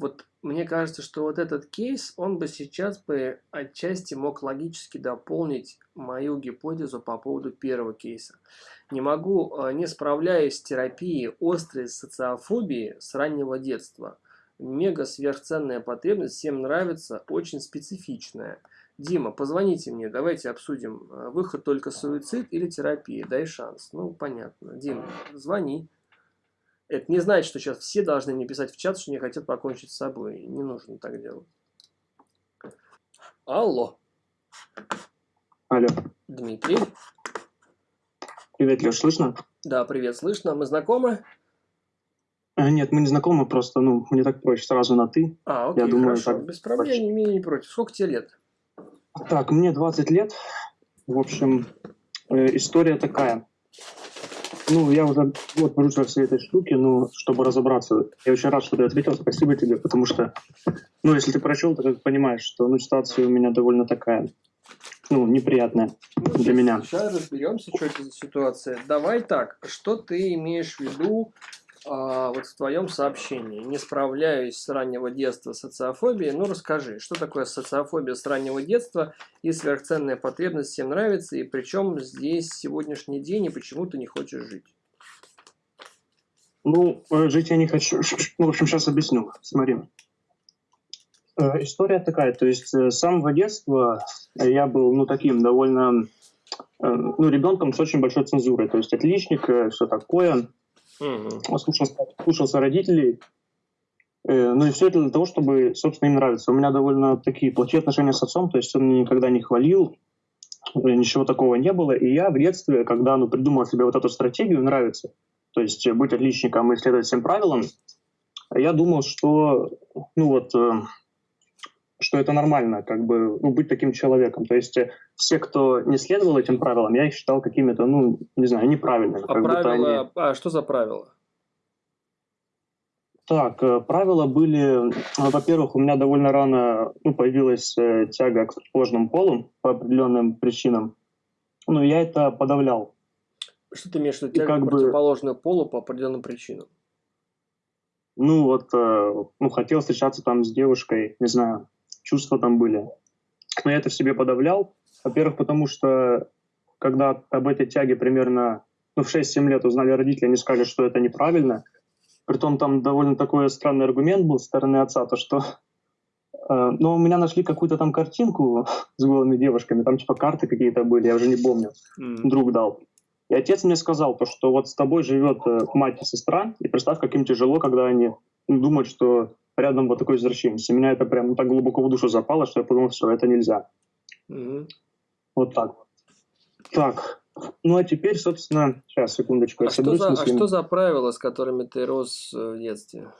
вот мне кажется, что вот этот кейс, он бы сейчас бы отчасти мог логически дополнить мою гипотезу по поводу первого кейса. Не могу, э, не справляясь с терапией острой социофобии с раннего детства. Мега сверхценная потребность, всем нравится, очень специфичная. Дима, позвоните мне, давайте обсудим, э, выход только суицид или терапия, дай шанс. Ну, понятно. Дима, звони. Это не значит, что сейчас все должны мне писать в чат, что не хотят покончить с собой. Не нужно так делать. Алло. Алло. Дмитрий. Привет, Леш, слышно? Да, привет, слышно. Мы знакомы? А, нет, мы не знакомы, просто, ну, мне так проще сразу на «ты». А, окей, Я думаю, хорошо, так без проблем, проще. не имею не против. Сколько тебе лет? Так, мне 20 лет. В общем, э, история такая. Ну, я уже вот вожусь во всей этой штуке, ну, чтобы разобраться. Я очень рад, что ты ответил, спасибо тебе, потому что, ну, если ты прочел, то как понимаешь, что, ну, ситуация у меня довольно такая, ну, неприятная для меня. Сейчас разберемся, что это за ситуация. Давай так, что ты имеешь в виду а, вот в твоем сообщении? Не справляюсь с раннего детства с социофобией. Ну, расскажи, что такое социофобия с раннего детства и сверхценная потребность всем нравится, и причем здесь сегодняшний день, и почему ты не хочешь жить? Ну, э, жить я не хочу. Ну, в общем, сейчас объясню. Смотри. Э, История такая, то есть э, с самого детства я был, ну, таким довольно, ну, ребенком с очень большой цензурой, то есть отличник, все такое, Мгм. слушался, слушался родителей, Э, ну и все это для того, чтобы, собственно, им нравиться. У меня довольно такие плохие отношения с отцом, то есть он меня никогда не хвалил, э, ничего такого не было. И я в детстве, когда ну, придумал себе вот эту стратегию «нравится», то есть быть отличником и следовать всем правилам, я думал, что, ну вот, э, что это нормально, как бы, ну, быть таким человеком. То есть э, все, кто не следовал этим правилам, я их считал какими-то, ну, не знаю, неправильными. А будто они- правила... А что за правила? Так, э, правила были, ну, во-первых, у меня довольно рано ну, появилась э, тяга к сложным полам по определенным причинам. Ну, я это подавлял. Что ты имеешь в виду? Тяга как к бы- противоположную полу по определенным причинам. Ну, вот, ну, хотел встречаться там с девушкой, не знаю, чувства там были. Но я это в себе подавлял. Во-первых, потому что, когда об этой тяге примерно ну, в 6-7 лет узнали родители, они сказали, что это неправильно. Притом там довольно такой странный аргумент был со стороны отца, то что э, ну, у меня нашли какую-то там картинку с голыми девушками, там типа карты какие-то были, я уже не помню, М. друг дал. И отец мне сказал, то, что вот с тобой живет э, мать и сестра, и представь, как им тяжело, когда они ну, думают, что рядом вот такой извращенец. И меня это прям так глубоко в душу запало, что я подумал, все, это нельзя. Мгм. Вот так. Так, ну а теперь, собственно, сейчас, секундочку, А что, за, а что за правила, с которыми ты рос э, в детстве?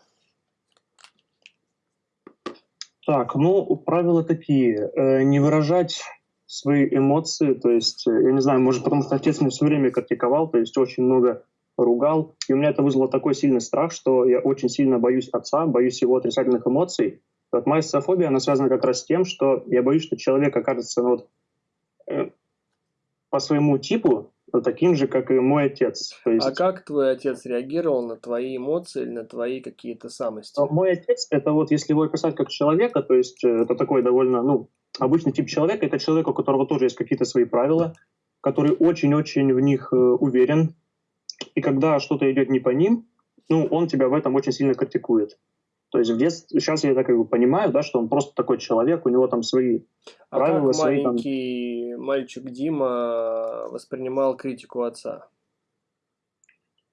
Так, ну, правила такие. Э, не выражать свои эмоции, то есть, э, я не знаю, может, потому что отец меня все время критиковал, то есть очень много ругал, и у меня это вызвало такой сильный страх, что я очень сильно боюсь отца, боюсь его отрицательных эмоций. Вот моя социофобия, она связана как раз с тем, что я боюсь, что человек окажется ну, вот, э, по своему типу ну, таким же, как и мой отец. То есть, А как твой отец реагировал на твои эмоции или на твои какие-то самости? А Мой отец, это вот, если его описать как человека, то есть э, это такой довольно, ну, обычный тип человека, это человек, у которого тоже есть какие-то свои правила, который очень-очень в них э, уверен, и когда что-то идет не по ним, ну, он тебя в этом очень сильно критикует. То есть в детстве, сейчас я так как бы понимаю, да, что он просто такой человек, у него там свои А правила как свои там- маленький мальчик Дима воспринимал критику отца?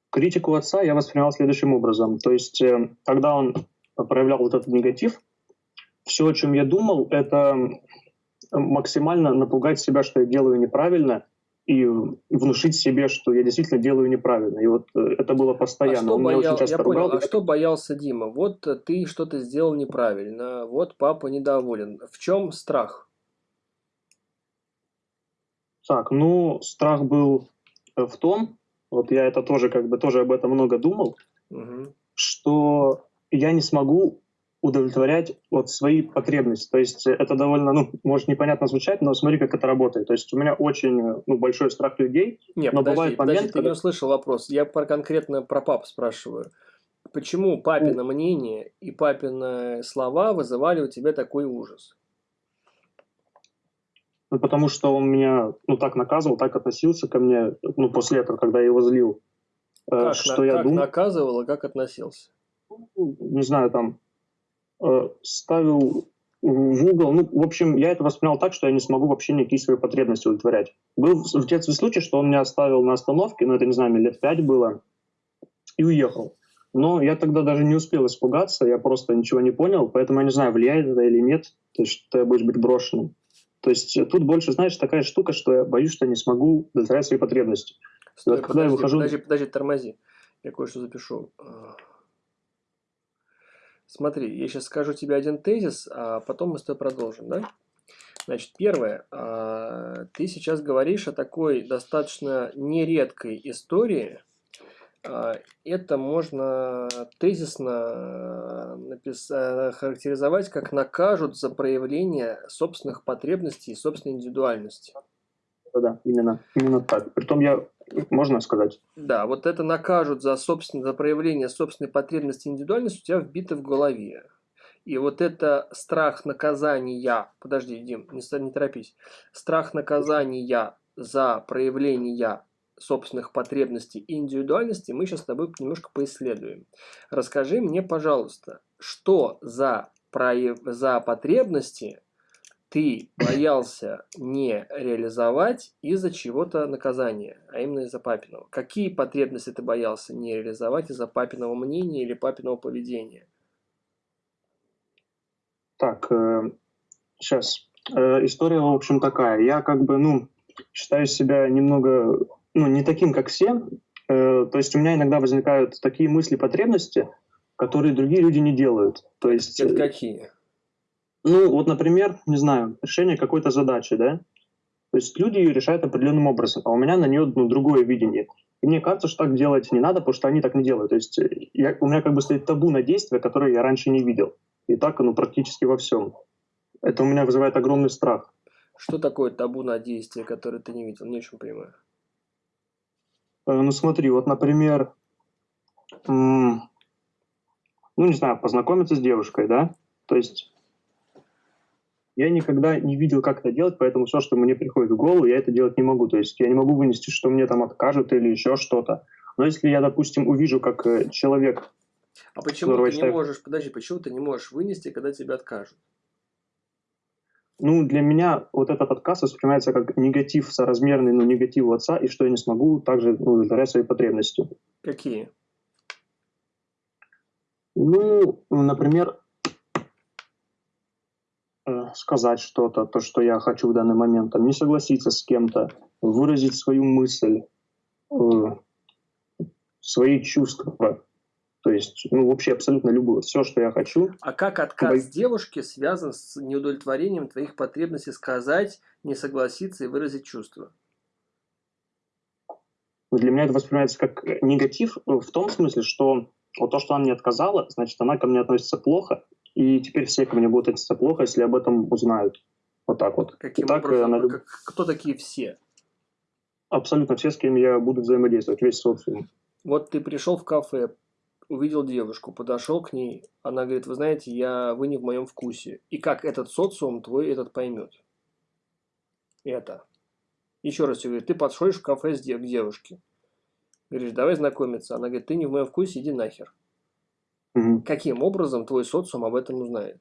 критику отца я воспринимал следующим образом. То есть, э, когда он проявлял вот этот негатив, все, о чем я думал, это максимально напугать себя, что я делаю неправильно, и внушить себе, что я действительно делаю неправильно. И вот э, это было А постоянно. что, он меня боял- очень часто я понял, ругал. а что боялся Дима? Вот э, ты что-то сделал неправильно, вот папа недоволен. В чем страх? Так, ну, страх был э, в том, вот я это тоже как бы тоже об этом много думал, Мгм. что я не смогу удовлетворять вот свои потребности. То есть это довольно, ну, может непонятно звучать, но смотри, как это работает. То есть у меня очень ну, большой страх людей. Нет, Но подожди, бывает подожди, момент, ты не когда- услышал вопрос. Я про, конкретно про пап спрашиваю. Почему папино мнение и папины слова вызывали у тебя такой ужас? Ну, потому что он меня, ну, так наказывал, так относился ко мне, ну, после этого, когда я его злил. Э, как, что на, я как дум... наказывал и как относился? Ну, не знаю, там, ставил в угол. Ну, в общем, я это воспринял так, что я не смогу вообще никакие свои потребности удовлетворять. Был в детстве случай, что он меня оставил на остановке, ну, это, не знаю, мне лет пять было, и уехал. Но я тогда даже не успел испугаться, я просто ничего не понял, поэтому я не знаю, влияет это или нет, то есть что я боюсь быть брошенным. То есть тут больше, знаешь, такая штука, что я боюсь, что я не смогу удовлетворять свои потребности. Стой, вот, подожди, когда я выхожу... подожди, подожди, тормози. Я кое-что запишу. Смотри, я сейчас скажу тебе один тезис, а потом мы с тобой продолжим, да? Значит, первое, а, ты сейчас говоришь о такой достаточно нередкой истории. А, это можно тезисно написать, характеризовать как накажут за проявление собственных потребностей и собственной индивидуальности. Да, именно, именно так. Притом я можно сказать. Да, вот это накажут за, собственно, за проявление собственной потребности индивидуальности у тебя вбито в голове. И вот это страх наказания, подожди, Дим, не, не торопись, страх наказания за проявление собственных потребностей и индивидуальности мы сейчас с тобой немножко поисследуем. Расскажи мне, пожалуйста, что за, прояв... за потребности ты боялся не реализовать из-за чего-то наказания, а именно из-за папиного. Какие потребности ты боялся не реализовать из-за папиного мнения или папиного поведения? Так, э, сейчас. Э, история, в общем, такая. Я как бы, ну, считаю себя немного, ну, не таким, как все. Э, то есть у меня иногда возникают такие мысли, потребности, которые другие люди не делают. То есть... Это какие? Ну, вот, например, не знаю, решение какой-то задачи, да? То есть люди ее решают определенным образом, а у меня на нее ну, другое видение. И мне кажется, что так делать не надо, потому что они так не делают. То есть э, я, у меня как бы стоит табу на действия, которые я раньше не видел. И так оно практически во всем. Это у меня вызывает огромный страх. Что такое табу на действия, которые ты не видел? Не очень понимаю. Э, ну смотри, вот, например, ну не знаю, познакомиться с девушкой, да? То есть я никогда не видел, как это делать, поэтому все, что мне приходит в голову, я это делать не могу. То есть я не могу вынести, что мне там откажут или еще что-то. Но если я, допустим, увижу, как э, человек... А почему ты не считаю... можешь, подожди, почему ты не можешь вынести, когда тебя откажут? Ну, для меня вот этот отказ воспринимается как негатив соразмерный, ну, негативу отца, и что я не смогу также ну, удовлетворять свои потребности. Какие? Ну, например, сказать что-то, то, что я хочу в данный момент, там, не согласиться с кем-то, выразить свою мысль, э, свои чувства. То есть, ну, вообще абсолютно любую, все, что я хочу. А как отказ Бо... девушки связан с неудовлетворением твоих потребностей сказать, не согласиться и выразить чувства? Для меня это воспринимается как негатив в том смысле, что вот то, что она мне отказала, значит, она ко мне относится плохо, и теперь все ко мне будут относиться плохо, если об этом узнают. Вот так вот. Каким так, образом? Она... Как, кто такие все? Абсолютно все, с кем я буду взаимодействовать, весь социум. Вот ты пришел в кафе, увидел девушку, подошел к ней, она говорит, вы знаете, я, вы не в моем вкусе. И как этот социум твой этот поймет? Это. Еще раз тебе говорю, ты подходишь в кафе с дев к девушке. Говоришь, давай знакомиться. Она говорит, ты не в моем вкусе, иди нахер. Угу. Каким образом твой социум об этом узнает?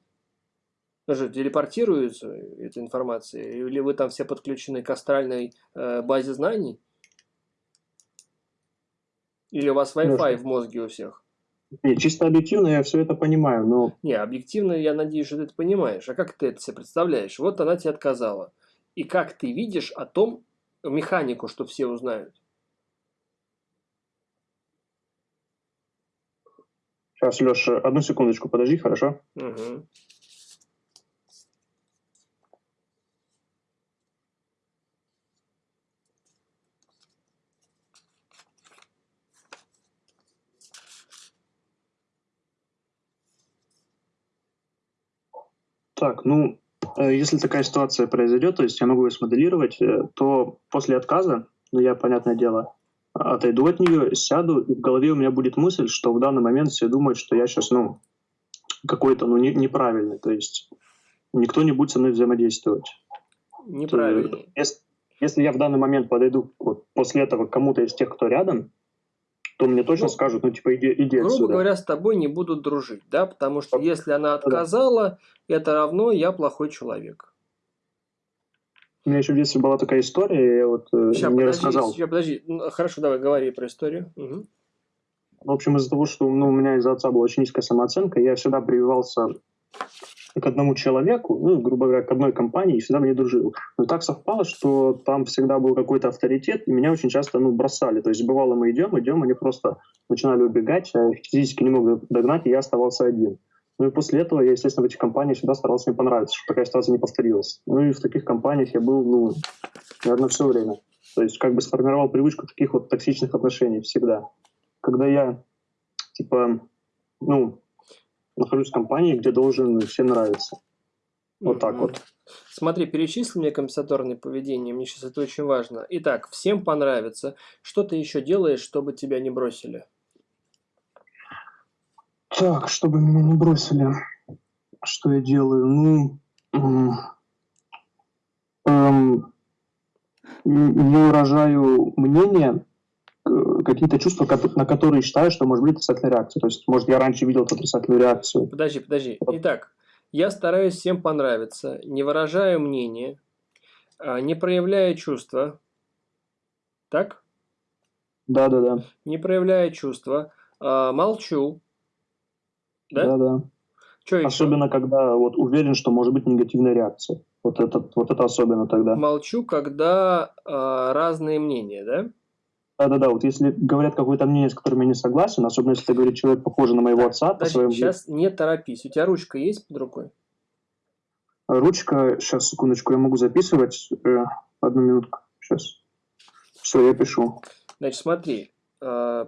Даже телепортируется эта информация? Или вы там все подключены к астральной э, базе знаний? Или у вас Wi-Fi в мозге у всех? Не, чисто объективно я все это понимаю, но... Не, объективно я надеюсь, что ты это понимаешь. А как ты это себе представляешь? Вот она тебе отказала. И как ты видишь о том механику, что все узнают? Сейчас, Леша, одну секундочку, подожди, хорошо? Угу. Так, ну, э, если такая ситуация произойдет, то есть я могу ее смоделировать, э, то после отказа, ну, я, понятное дело, отойду от нее, сяду, и в голове у меня будет мысль, что в данный момент все думают, что я сейчас, ну, какой-то, ну, не, неправильный, то есть никто не будет со мной взаимодействовать. Неправильный. Если, если я в данный момент подойду вот, после этого к кому-то из тех, кто рядом, то мне точно ну, скажут, ну, типа, иди, иди Грубо отсюда. говоря, с тобой не будут дружить, да, потому что если она отказала, это равно я плохой человек. У меня еще в детстве была такая история, я вот сейчас, мне подожди, рассказал. Сейчас, подожди, хорошо, давай, говори про историю. Угу. В общем, из-за того, что ну, у меня из-за отца была очень низкая самооценка, я всегда прививался к одному человеку, ну, грубо говоря, к одной компании, и всегда мне дружил. Но так совпало, что там всегда был какой-то авторитет, и меня очень часто, ну, бросали. То есть, бывало, мы идем, идем, они просто начинали убегать, а я физически не мог догнать, и я оставался один. Ну и после этого я, естественно, в этих компаниях всегда старался мне понравиться, чтобы такая ситуация не повторилась. Ну и в таких компаниях я был, ну, наверное, все время. То есть как бы сформировал привычку таких вот токсичных отношений всегда. Когда я, типа, ну, нахожусь в компании, где должен всем нравиться. Вот так вот. Смотри, перечисли мне компенсаторное поведение, мне сейчас это очень важно. Итак, всем понравится. Что ты еще делаешь, чтобы тебя не бросили? Так, чтобы меня не бросили, что я делаю? Ну, эм, не выражаю мнение, э, какие-то чувства, на которые считаю, что может быть отрицательная реакция. То есть, может, я раньше видел эту отрицательную реакцию. Подожди, подожди. Итак, я стараюсь всем понравиться, не выражаю мнение, а, не проявляя чувства. Так? Да, да, да. Не проявляя чувства, а, молчу, да? Да, да. Что особенно, еще? когда вот уверен, что может быть негативная реакция. Вот это, вот это особенно тогда. Молчу, когда э, разные мнения, да? Да-да-да, вот если говорят какое-то мнение, с которым я не согласен, особенно если это говорит человек, похожий на моего отца, Подожди, по своему... сейчас не торопись. У тебя ручка есть под рукой? Ручка, сейчас, секундочку, я могу записывать. Э, одну минутку, сейчас. Все, я пишу. Значит, смотри. Э,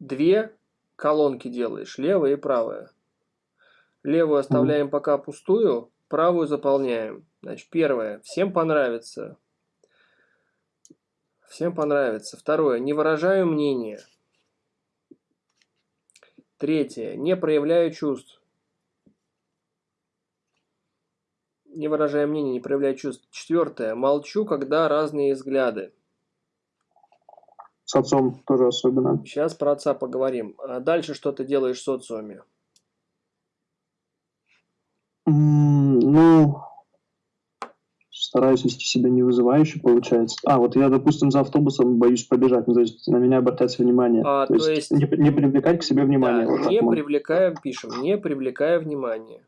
две колонки делаешь, левая и правая. Левую оставляем пока пустую, правую заполняем. Значит, первое. Всем понравится. Всем понравится. Второе. Не выражаю мнения. Третье. Не проявляю чувств. Не выражаю мнения, не проявляю чувств. Четвертое. Молчу, когда разные взгляды. С отцом тоже особенно. Сейчас про отца поговорим. А дальше что ты делаешь в социуме? Ну, стараюсь вести себя не вызывающе, получается. А, вот я, допустим, за автобусом боюсь побежать, ну, то есть на меня обратять внимание. А, то, то есть, не, не привлекать к себе внимание. Да, вот не привлекая, пишем, не привлекая внимания.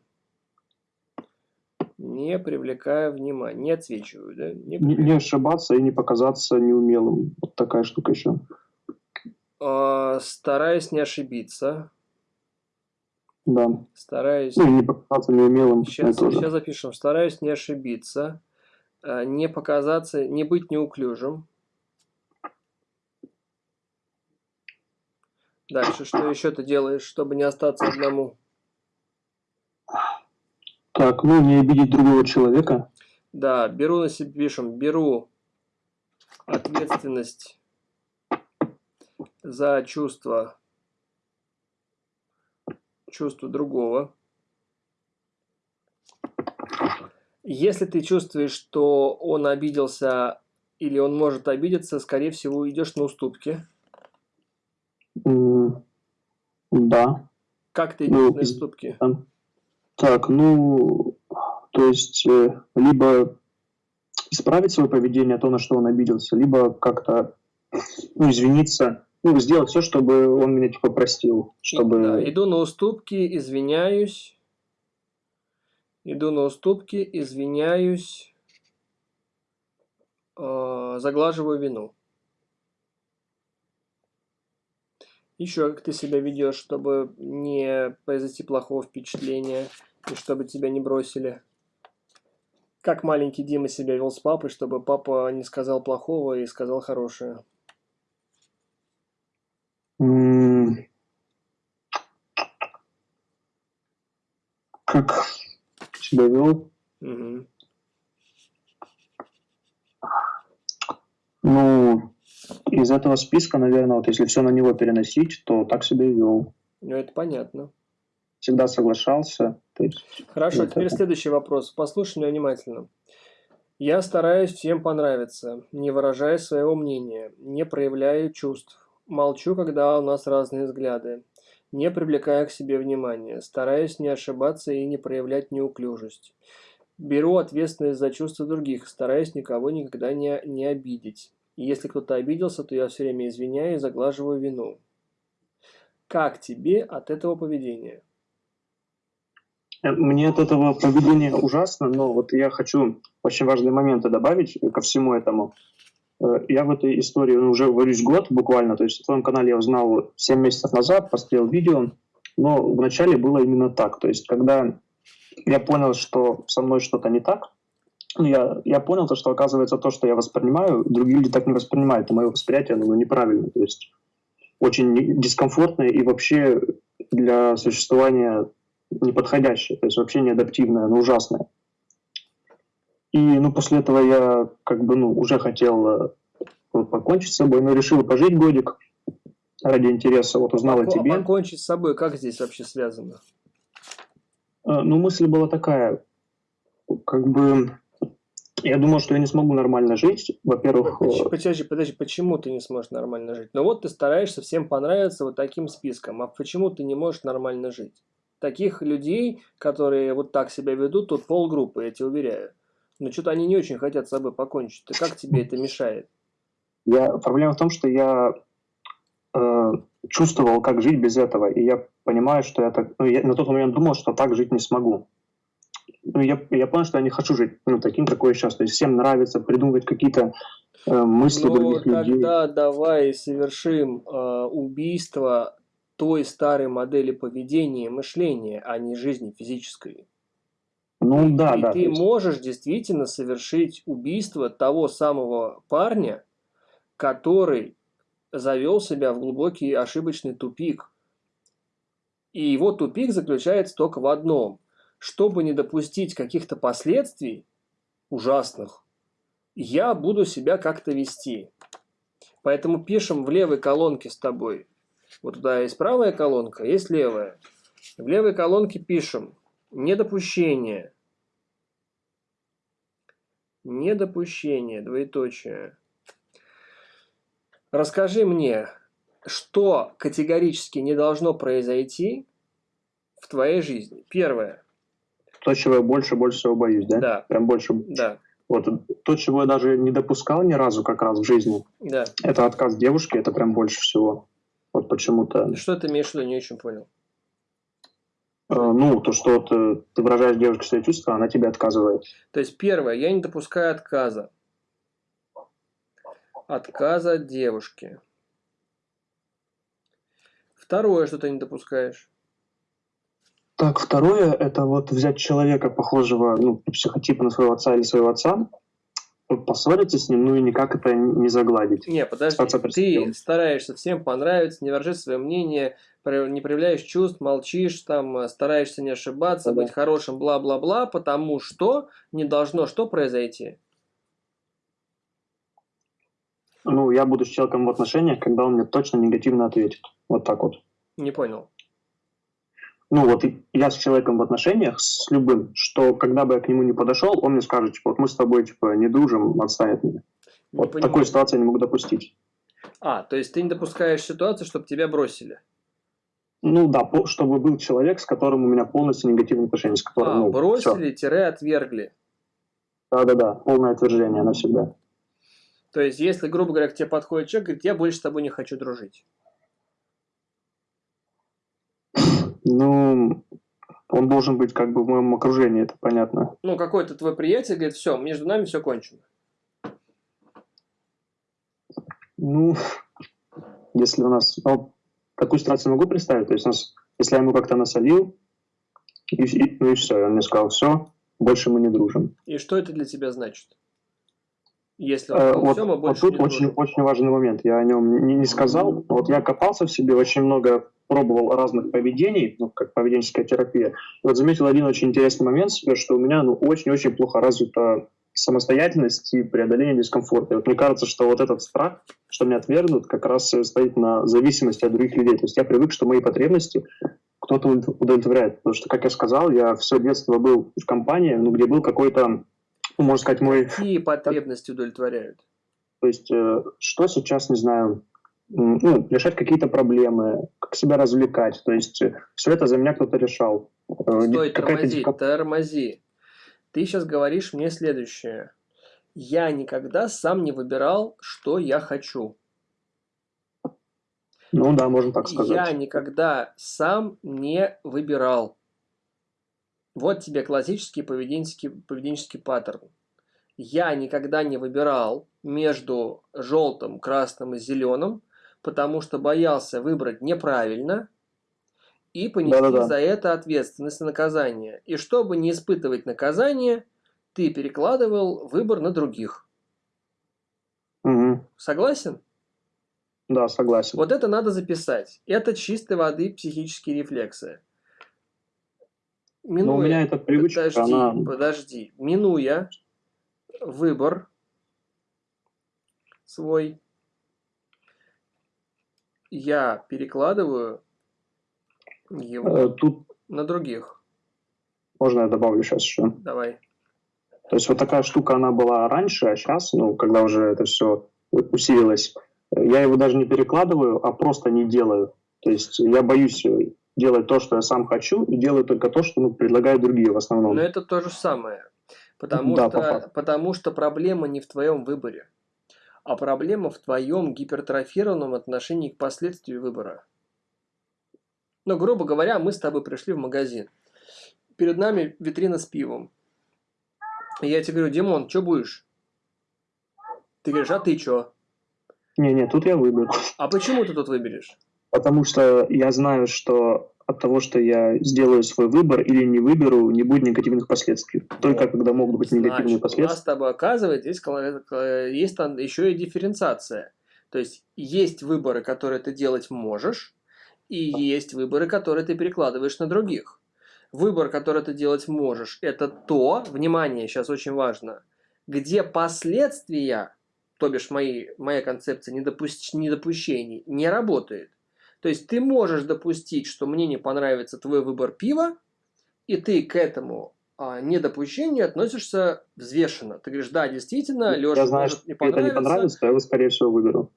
Не привлекая внимания, не отсвечиваю, да? Не, не, не ошибаться и не показаться неумелым. Вот такая штука еще. А, стараюсь не ошибиться. Да. Стараюсь... Ну, не показаться неумелым. Сейчас, сейчас запишем. Стараюсь не ошибиться, а, не показаться, не быть неуклюжим. Дальше, что еще ты делаешь, чтобы не остаться одному? Так, ну не обидеть другого человека. Да, беру на себя, пишем, беру ответственность за чувство, чувство другого. Если ты чувствуешь, что он обиделся или он может обидеться, скорее всего, идешь на уступки. Mm, да. Как ты идешь ну, на уступки? Так, ну, то есть, э, либо исправить свое поведение, то, на что он обиделся, либо как-то, ну, извиниться, ну, сделать все, чтобы он меня, типа, простил, чтобы... Да, иду на уступки, извиняюсь, иду на уступки, извиняюсь, э, заглаживаю вину. Еще как ты себя ведешь, чтобы не произойти плохого впечатления и чтобы тебя не бросили. Как маленький Дима себя вел с папой, чтобы папа не сказал плохого и сказал хорошее? Как себя вел? Угу. Ну, из этого списка, наверное, вот если все на него переносить, то так себя и вел. Ну, это понятно. Всегда соглашался. Есть, Хорошо, вот теперь это. следующий вопрос. Послушай меня внимательно. Я стараюсь всем понравиться, не выражая своего мнения, не проявляю чувств, молчу, когда у нас разные взгляды, не привлекая к себе внимания, стараюсь не ошибаться и не проявлять неуклюжесть. Беру ответственность за чувства других, стараюсь никого никогда не, не обидеть. И если кто-то обиделся, то я все время извиняю и заглаживаю вину. Как тебе от этого поведения? Э, Мне от этого поведения ужасно, но вот я хочу очень важные моменты добавить ко всему этому. Э, Я в этой истории ну, уже варюсь год буквально, то есть о твоем канале я узнал 7 месяцев назад, посмотрел видео, но вначале было именно так. То есть когда я понял, что со мной что-то не так, ну, я, я понял, то, что оказывается то, что я воспринимаю, другие люди так не воспринимают, и мое восприятие оно неправильно, то есть очень дискомфортное и вообще для существования неподходящее, то есть вообще неадаптивное, но ужасное. И ну, после этого я как бы ну, уже хотел э, вот покончить с собой, но решил пожить годик ради интереса. Вот узнал о тебе. Покончить с собой, как здесь вообще связано? Э, Ну, мысль была такая, как бы я думал, что я не смогу нормально жить. Во-первых, Поч- э, Подожди, подожди, почему ты не сможешь нормально жить? Ну вот ты стараешься всем понравиться вот таким списком, а почему ты не можешь нормально жить? Таких людей, которые вот так себя ведут, тут полгруппы, я тебе уверяю. Но что-то они не очень хотят с собой покончить. Ты как тебе это мешает? я, проблема в том, что я э, чувствовал, как жить без этого, и я понимаю, что я так, ну, я на тот момент думал, что так жить не смогу. Ну, я, я понял, что я не хочу жить ну, таким, какой я сейчас. То есть всем нравится придумывать какие-то э, мысли Ну других людей. тогда давай совершим э, убийство той старой модели поведения и мышления, а не жизни физической. Ну да, и да. ты есть- можешь действительно совершить убийство того самого парня, который завел себя в глубокий ошибочный тупик. И его тупик заключается только в одном. Чтобы не допустить каких-то последствий ужасных, я буду себя как-то вести. Поэтому пишем в левой колонке с тобой. Вот туда есть правая колонка, есть левая. В левой колонке пишем недопущение. Недопущение, двоеточие. Расскажи мне, что категорически не должно произойти в твоей жизни. Первое. То, чего я больше, больше всего боюсь, да? Да, Прям больше. да, Вот то, чего я даже не допускал ни разу как раз в жизни, да. это отказ девушки, это прям больше всего. Почему-то. Что ты имеешь в виду, не очень понял. Э, ну, то, что вот, э, ты выражаешь девушке свои чувства, она тебе отказывает. То есть, первое, я не допускаю отказа. Отказа от девушки. Второе, что ты не допускаешь. Так, второе, это вот взять человека, похожего, ну, психотипа на своего отца или своего отца, вот поссориться с ним, ну и никак это не загладить. Не, подожди, ты стараешься всем понравиться, не выражаешь свое мнение, не проявляешь чувств, молчишь, там, э, стараешься не ошибаться, Да. быть хорошим, бла-бла-бла, потому что не должно что произойти? Ну, я буду с человеком в отношениях, когда он мне точно негативно ответит. Вот так вот. Не понял. Ну, вот я с человеком в отношениях, с любым, что когда бы я к нему не подошел, он мне скажет, типа, вот мы с тобой, типа, не дружим, отстань от меня. Не Вот понимаю. такой ситуации я не могу допустить. А, то есть ты не допускаешь ситуацию, чтобы тебя бросили. Ну да, чтобы был человек, с которым у меня полностью негативные отношения, с которым, А, ну, бросили-отвергли. Да-да-да, полное отвержение навсегда. То есть, если, грубо говоря, к тебе подходит человек, говорит, я больше с тобой не хочу дружить. Ну, он должен быть как бы в моем окружении, это понятно. Ну, какой-то твой приятель говорит, все, между нами все кончено. Ну, если у нас... Ну, такую ситуацию могу представить. То есть, у нас, если я ему как-то насолил, и, и- ну и все, он мне сказал, все, больше мы не дружим. И что это для тебя значит? Если Э, вот, все, мы вот больше тут не очень, очень важный момент. Я о нем не, не сказал. Вот я копался в себе, очень много пробовал разных поведений, ну, как поведенческая терапия. И вот заметил один очень интересный момент себе, что у меня ну, очень-очень плохо развита самостоятельность и преодоление дискомфорта. И вот мне кажется, что вот этот страх, что меня отвергнут, как раз стоит на зависимости от других людей. То есть я привык, что мои потребности кто-то удовлетворяет. Потому что, как я сказал, я все детство был в компании, ну, где был какой-то, можно сказать, мой... Какие потребности удовлетворяют? То есть, э, что сейчас, не знаю, ну, решать какие-то проблемы, как себя развлекать. То есть, э, все это за меня кто-то решал. Э, Стой, тормози, тормози. Ты сейчас говоришь мне следующее. Я никогда сам не выбирал, что я хочу. Ну да, можно так сказать. Я никогда сам не выбирал. Вот тебе классический поведенческий, поведенческий паттерн. Я никогда не выбирал между желтым, красным и зеленым, потому что боялся выбрать неправильно и понести Да-да-да. за это ответственность и наказание. И чтобы не испытывать наказание, ты перекладывал выбор на других. Угу. Согласен? Да, согласен. Вот это надо записать. Это чистой воды психические рефлексы. Минуя, Но у меня эта привычка, подожди, она... подожди. Минуя выбор свой, я перекладываю его э, Тут на других. Можно я добавлю сейчас еще? Давай. То есть вот такая штука, она была раньше, а сейчас, ну, когда уже это все усилилось, я его даже не перекладываю, а просто не делаю. То есть я боюсь делать то, что я сам хочу, и делаю только то, что ну, предлагают другие в основном. Но это то же самое. Потому, да, что, по потому что проблема не в твоем выборе, а проблема в твоем гипертрофированном отношении к последствию выбора. Ну, грубо говоря, мы с тобой пришли в магазин. Перед нами витрина с пивом. И я тебе говорю, Димон, что будешь? Ты говоришь, а ты что? Не-не, тут я выберу. А почему ты тут выберешь? Потому что я знаю, что от того, что я сделаю свой выбор или не выберу, не будет негативных последствий. Только вот. когда могут быть негативные Значит, последствия. У нас с тобой оказывается, есть, есть там еще и дифференциация. То есть есть выборы, которые ты делать можешь, и есть выборы, которые ты перекладываешь на других. Выбор, который ты делать можешь, это то, внимание, сейчас очень важно, где последствия, то бишь мои, моя концепция недопущ, недопущений, не работает. То есть ты можешь допустить, что мне не понравится твой выбор пива, и ты к этому а, недопущению относишься взвешенно. Ты говоришь, да, действительно, Леша Я знаю, может не понравится. это не понравится, я его, скорее всего, выберу.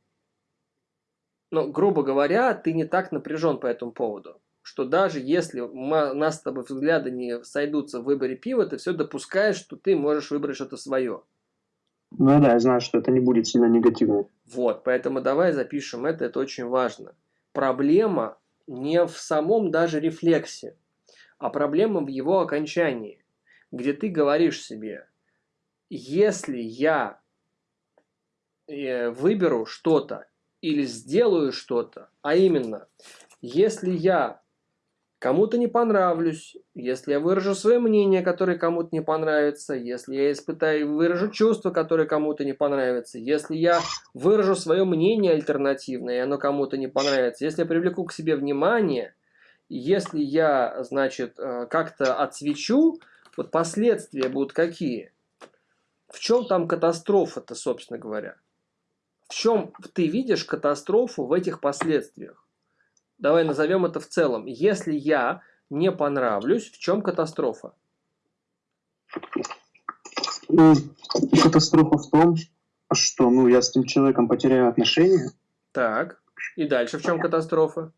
Но, грубо говоря, ты не так напряжен по этому поводу. Что даже если мы, нас с тобой взгляды не сойдутся в выборе пива, ты все допускаешь, что ты можешь выбрать что-то свое. Ну да, я знаю, что это не будет сильно негативно. Вот, поэтому давай запишем это, это очень важно проблема не в самом даже рефлексе, а проблема в его окончании, где ты говоришь себе, если я э, выберу что-то или сделаю что-то, а именно, если я кому-то не понравлюсь, если я выражу свое мнение, которое кому-то не понравится, если я испытаю, выражу чувства, которые кому-то не понравятся, если я выражу свое мнение альтернативное, и оно кому-то не понравится, если я привлеку к себе внимание, если я, значит, э, как-то отсвечу, вот последствия будут какие? В чем там катастрофа-то, собственно говоря? В чем ты видишь катастрофу в этих последствиях? Давай назовем это в целом. Если я не понравлюсь, в чем катастрофа? Ну, катастрофа в том, что ну, я с этим человеком потеряю отношения. Так, и дальше в чем катастрофа?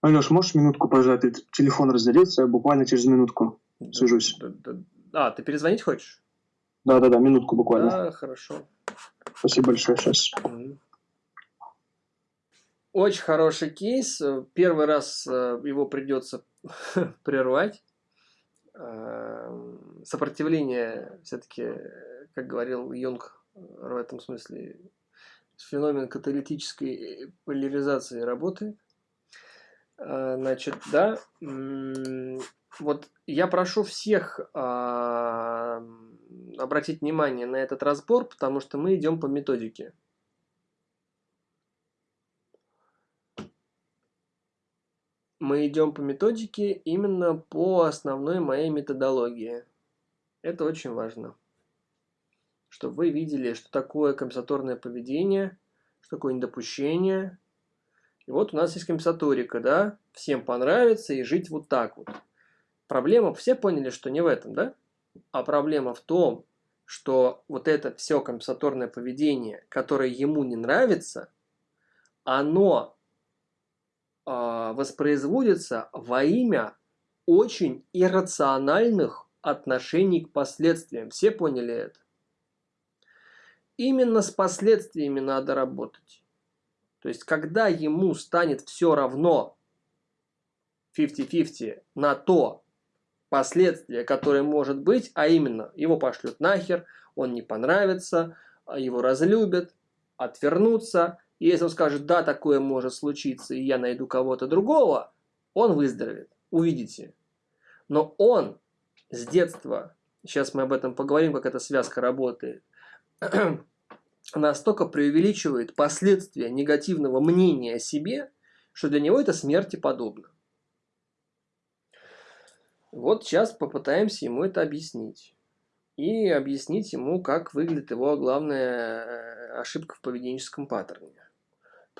Алеш, можешь минутку пожать? Телефон разделился, буквально через минутку свяжусь. А, ты перезвонить хочешь? Да-да-да, минутку буквально. Да, хорошо. Спасибо большое, сейчас. Mm. Очень хороший кейс. Первый раз э, его придется прервать. Эм, сопротивление все-таки, как говорил Юнг в этом смысле, феномен каталитической поляризации работает. Э, значит, да, вот я прошу всех а, обратить внимание на этот разбор, потому что мы идем по методике. Мы идем по методике именно по основной моей методологии. Это очень важно. чтобы вы видели, что такое компенсаторное поведение, что такое недопущение. И вот у нас есть компенсаторика, да, всем понравится и жить вот так вот. Проблема, все поняли, что не в этом, да? А проблема в том, что вот это все компенсаторное поведение, которое ему не нравится, оно воспроизводится во имя очень иррациональных отношений к последствиям. Все поняли это? Именно с последствиями надо работать. То есть, когда ему станет все равно 50-50 на то, последствия, которые может быть, а именно его пошлют нахер, он не понравится, его разлюбят, отвернутся. И если он скажет, да, такое может случиться, и я найду кого-то другого, он выздоровеет. Увидите. Но он с детства, сейчас мы об этом поговорим, как эта связка работает, настолько преувеличивает последствия негативного мнения о себе, что для него это смерти подобно. Вот сейчас попытаемся ему это объяснить. И объяснить ему, как выглядит его главная э, ошибка в поведенческом паттерне.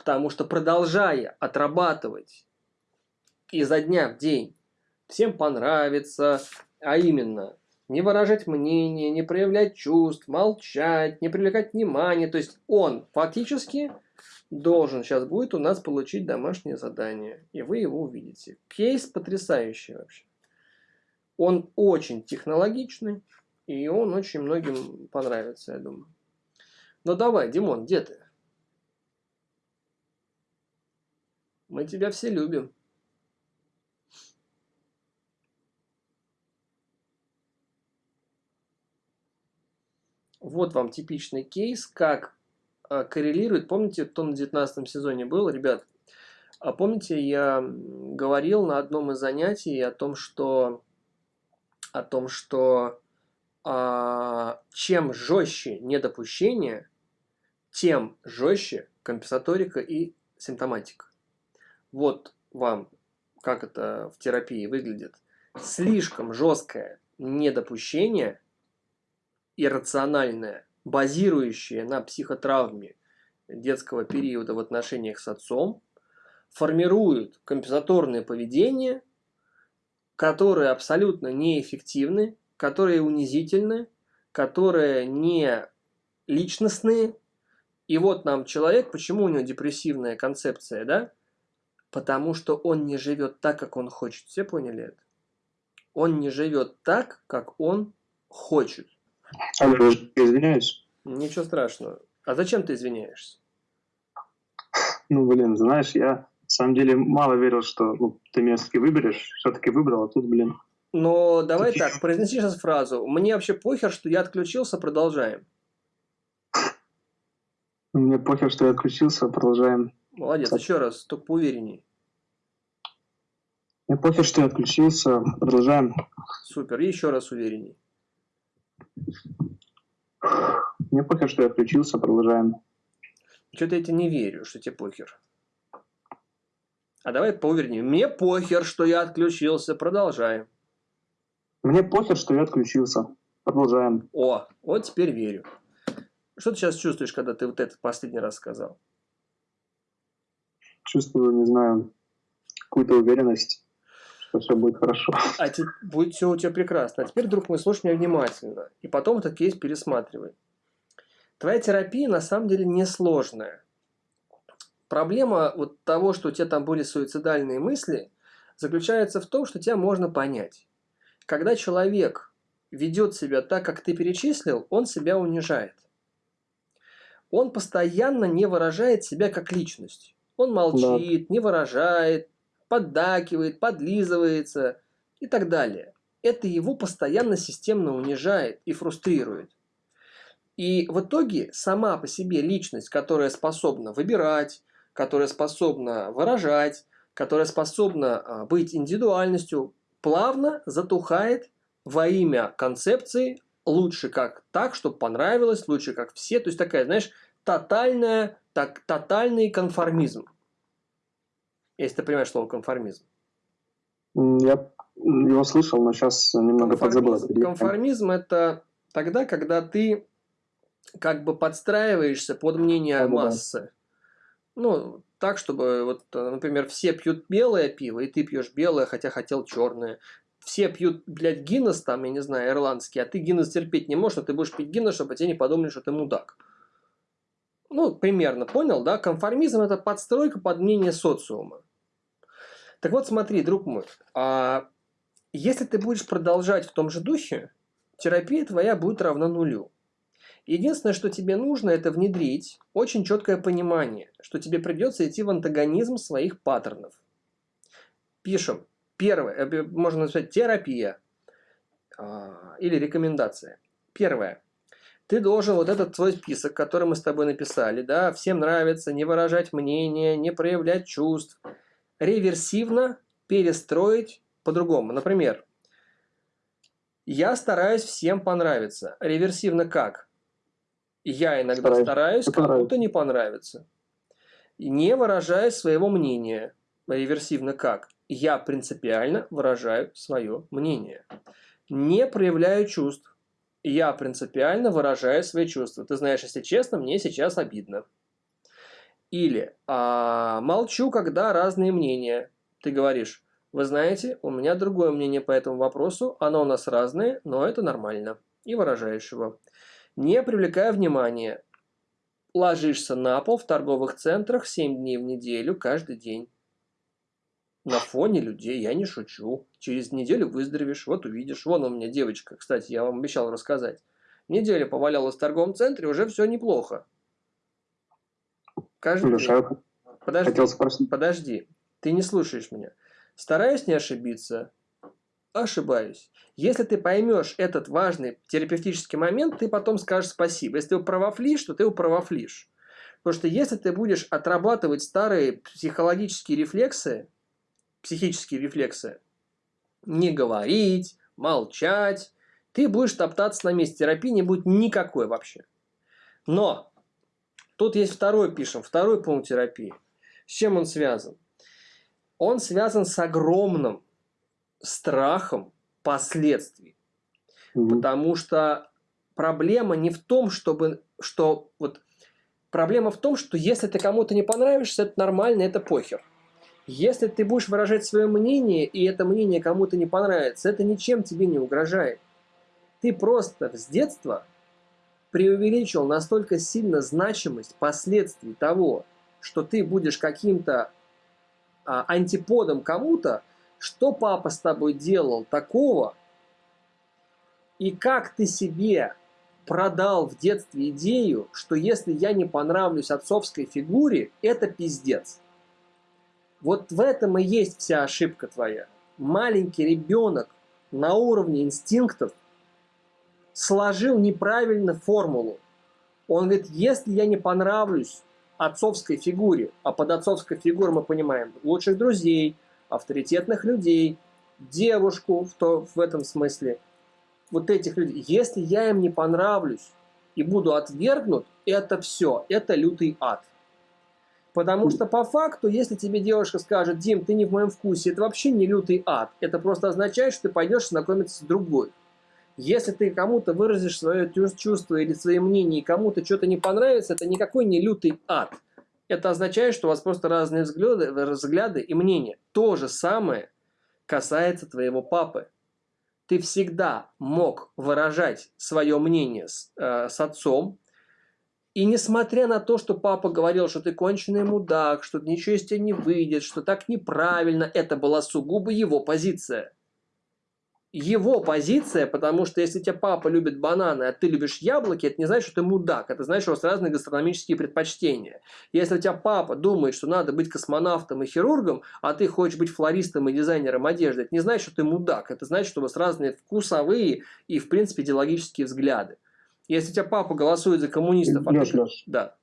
Потому что продолжая отрабатывать изо дня в день, всем понравится, а именно не выражать мнение, не проявлять чувств, молчать, не привлекать внимание. То есть он фактически должен сейчас будет у нас получить домашнее задание, и вы его увидите. Кейс потрясающий вообще. Он очень технологичный, и он очень многим понравится, я думаю. Ну давай, Димон, где ты? Мы тебя все любим. Вот вам типичный кейс, как э, коррелирует. Помните, кто на 19 сезоне был, ребят? А помните, я говорил на одном из занятий о том, что о том, что а, чем жестче недопущение, тем жестче компенсаторика и симптоматика. Вот вам, как это в терапии выглядит. Слишком жесткое недопущение, иррациональное, базирующее на психотравме детского периода в отношениях с отцом, формирует компенсаторное поведение – которые абсолютно неэффективны, которые унизительны, которые не личностные. И вот нам человек, почему у него депрессивная концепция, да? Потому что он не живет так, как он хочет. Все поняли это? Он не живет так, как он хочет. Извиняюсь. Ничего страшного. А зачем ты извиняешься? Ну, блин, знаешь, я на самом деле мало верил, что ну, ты меня все-таки выберешь. Все-таки выбрал, а тут, блин. Но давай так, произнеси сейчас фразу. Мне вообще похер, что я отключился, продолжаем. Мне похер, что я отключился, продолжаем. Молодец, еще раз, только поуверенней. Мне похер, что я отключился, продолжаем. Супер, и еще раз уверенней. Мне похер, что я отключился, продолжаем. Что-то я тебе не верю, что тебе похер. А давай поверни. Мне похер, что я отключился. Продолжаем. Мне похер, что я отключился. Продолжаем. О, вот теперь верю. Что ты сейчас чувствуешь, когда ты вот это последний раз сказал? Чувствую, не знаю, какую-то уверенность, что все будет хорошо. А те, будет все у тебя прекрасно. А теперь, друг мой, слушай меня внимательно. И потом этот кейс пересматривай. Твоя терапия на самом деле несложная. Проблема вот того, что у тебя там были суицидальные мысли, заключается в том, что тебя можно понять. Когда человек ведет себя так, как ты перечислил, он себя унижает. Он постоянно не выражает себя как личность. Он молчит, да. не выражает, поддакивает, подлизывается и так далее. Это его постоянно системно унижает и фрустрирует. И в итоге сама по себе личность, которая способна выбирать, которая способна выражать, которая способна а, быть индивидуальностью, плавно затухает во имя концепции лучше как так, чтобы понравилось, лучше как все. То есть такая, знаешь, тотальная, так, тотальный конформизм. Если ты понимаешь слово конформизм. Я его слышал, но сейчас немного подзабыл. Конформизм – это тогда, когда ты как бы подстраиваешься под мнение Да-да-да. массы. Ну, так, чтобы, вот, например, все пьют белое пиво, и ты пьешь белое, хотя хотел черное. Все пьют, блядь, Гиннес там, я не знаю, ирландский, а ты Гиннес терпеть не можешь, а ты будешь пить Гиннес, чтобы тебе не подумали, что ты мудак. Ну, примерно, понял, да? Конформизм – это подстройка под мнение социума. Так вот, смотри, друг мой, а если ты будешь продолжать в том же духе, терапия твоя будет равна нулю. Единственное, что тебе нужно, это внедрить очень четкое понимание, что тебе придется идти в антагонизм своих паттернов. Пишем. Первое, э, можно назвать терапия а, или рекомендация. Первое. Ты должен вот этот свой список, который мы с тобой написали, да, всем нравится, не выражать мнение, не проявлять чувств, реверсивно перестроить по-другому. Например, я стараюсь всем понравиться. Реверсивно как? Я иногда Стараюсь. стараюсь, кому-то не понравится. И Не выражая своего мнения. Реверсивно как? Я принципиально выражаю свое мнение. Не проявляю чувств. Я принципиально выражаю свои чувства. Ты знаешь, если честно, мне сейчас обидно. Или а, молчу, когда разные мнения. Ты говоришь, вы знаете, у меня другое мнение по этому вопросу, оно у нас разное, но это нормально. И выражаешь его. Не привлекая внимания. Ложишься на пол в торговых центрах 7 дней в неделю, каждый день. На фоне людей, я не шучу. Через неделю выздоровеешь, вот увидишь. Вон у меня девочка, кстати, я вам обещал рассказать. Неделю повалялась в торговом центре, уже все неплохо. Каждый день. я Подожди. хотел спросить. Подожди, ты не слушаешь меня. Стараюсь не ошибиться. Ошибаюсь. Если ты поймешь этот важный терапевтический момент, ты потом скажешь спасибо. Если ты управофлишь, то ты управофлишь. Потому что если ты будешь отрабатывать старые психологические рефлексы, психические рефлексы, не говорить, молчать, ты будешь топтаться на месте. Терапии не будет никакой вообще. Но тут есть второй, пишем, второй пункт терапии. С чем он связан? Он связан с огромным страхом последствий. Мгм. Потому что проблема не в том, чтобы, что вот проблема в том, что если ты кому-то не понравишься, это нормально, это похер. Если ты будешь выражать свое мнение, и это мнение кому-то не понравится, это ничем тебе не угрожает. Ты просто с детства преувеличил настолько сильно значимость последствий того, что ты будешь каким-то а, антиподом кому-то, что папа с тобой делал такого, и как ты себе продал в детстве идею, что если я не понравлюсь отцовской фигуре, это пиздец. Вот в этом и есть вся ошибка твоя. Маленький ребенок на уровне инстинктов сложил неправильно формулу. Он говорит, если я не понравлюсь отцовской фигуре, а под отцовской фигурой мы понимаем лучших друзей, авторитетных людей, девушку в, то, в этом смысле, вот этих людей, если я им не понравлюсь и буду отвергнут, это все, это лютый ад. Потому что по факту, если тебе девушка скажет, Дим, ты не в моем вкусе, это вообще не лютый ад. Это просто означает, что ты пойдешь знакомиться с другой. Если ты кому-то выразишь свое чувство или свои мнения, и кому-то что-то не понравится, это никакой не лютый ад. Это означает, что у вас просто разные взгляды, взгляды и мнения. То же самое касается твоего папы. Ты всегда мог выражать свое мнение с, э, с отцом, и несмотря на то, что папа говорил, что ты конченый мудак, что ничего из тебя не выйдет, что так неправильно, это была сугубо его позиция. Его позиция, потому что если тебя папа любит бананы, а ты любишь яблоки, это не значит, что ты мудак. Это значит, что у вас разные гастрономические предпочтения. Если у тебя папа думает, что надо быть космонавтом и хирургом, а ты хочешь быть флористом и дизайнером одежды, это не значит, что ты мудак. Это значит, что у вас разные вкусовые и, в принципе, идеологические взгляды. Если у тебя папа голосует за коммунистов, а Леш, ты... Леш. Да.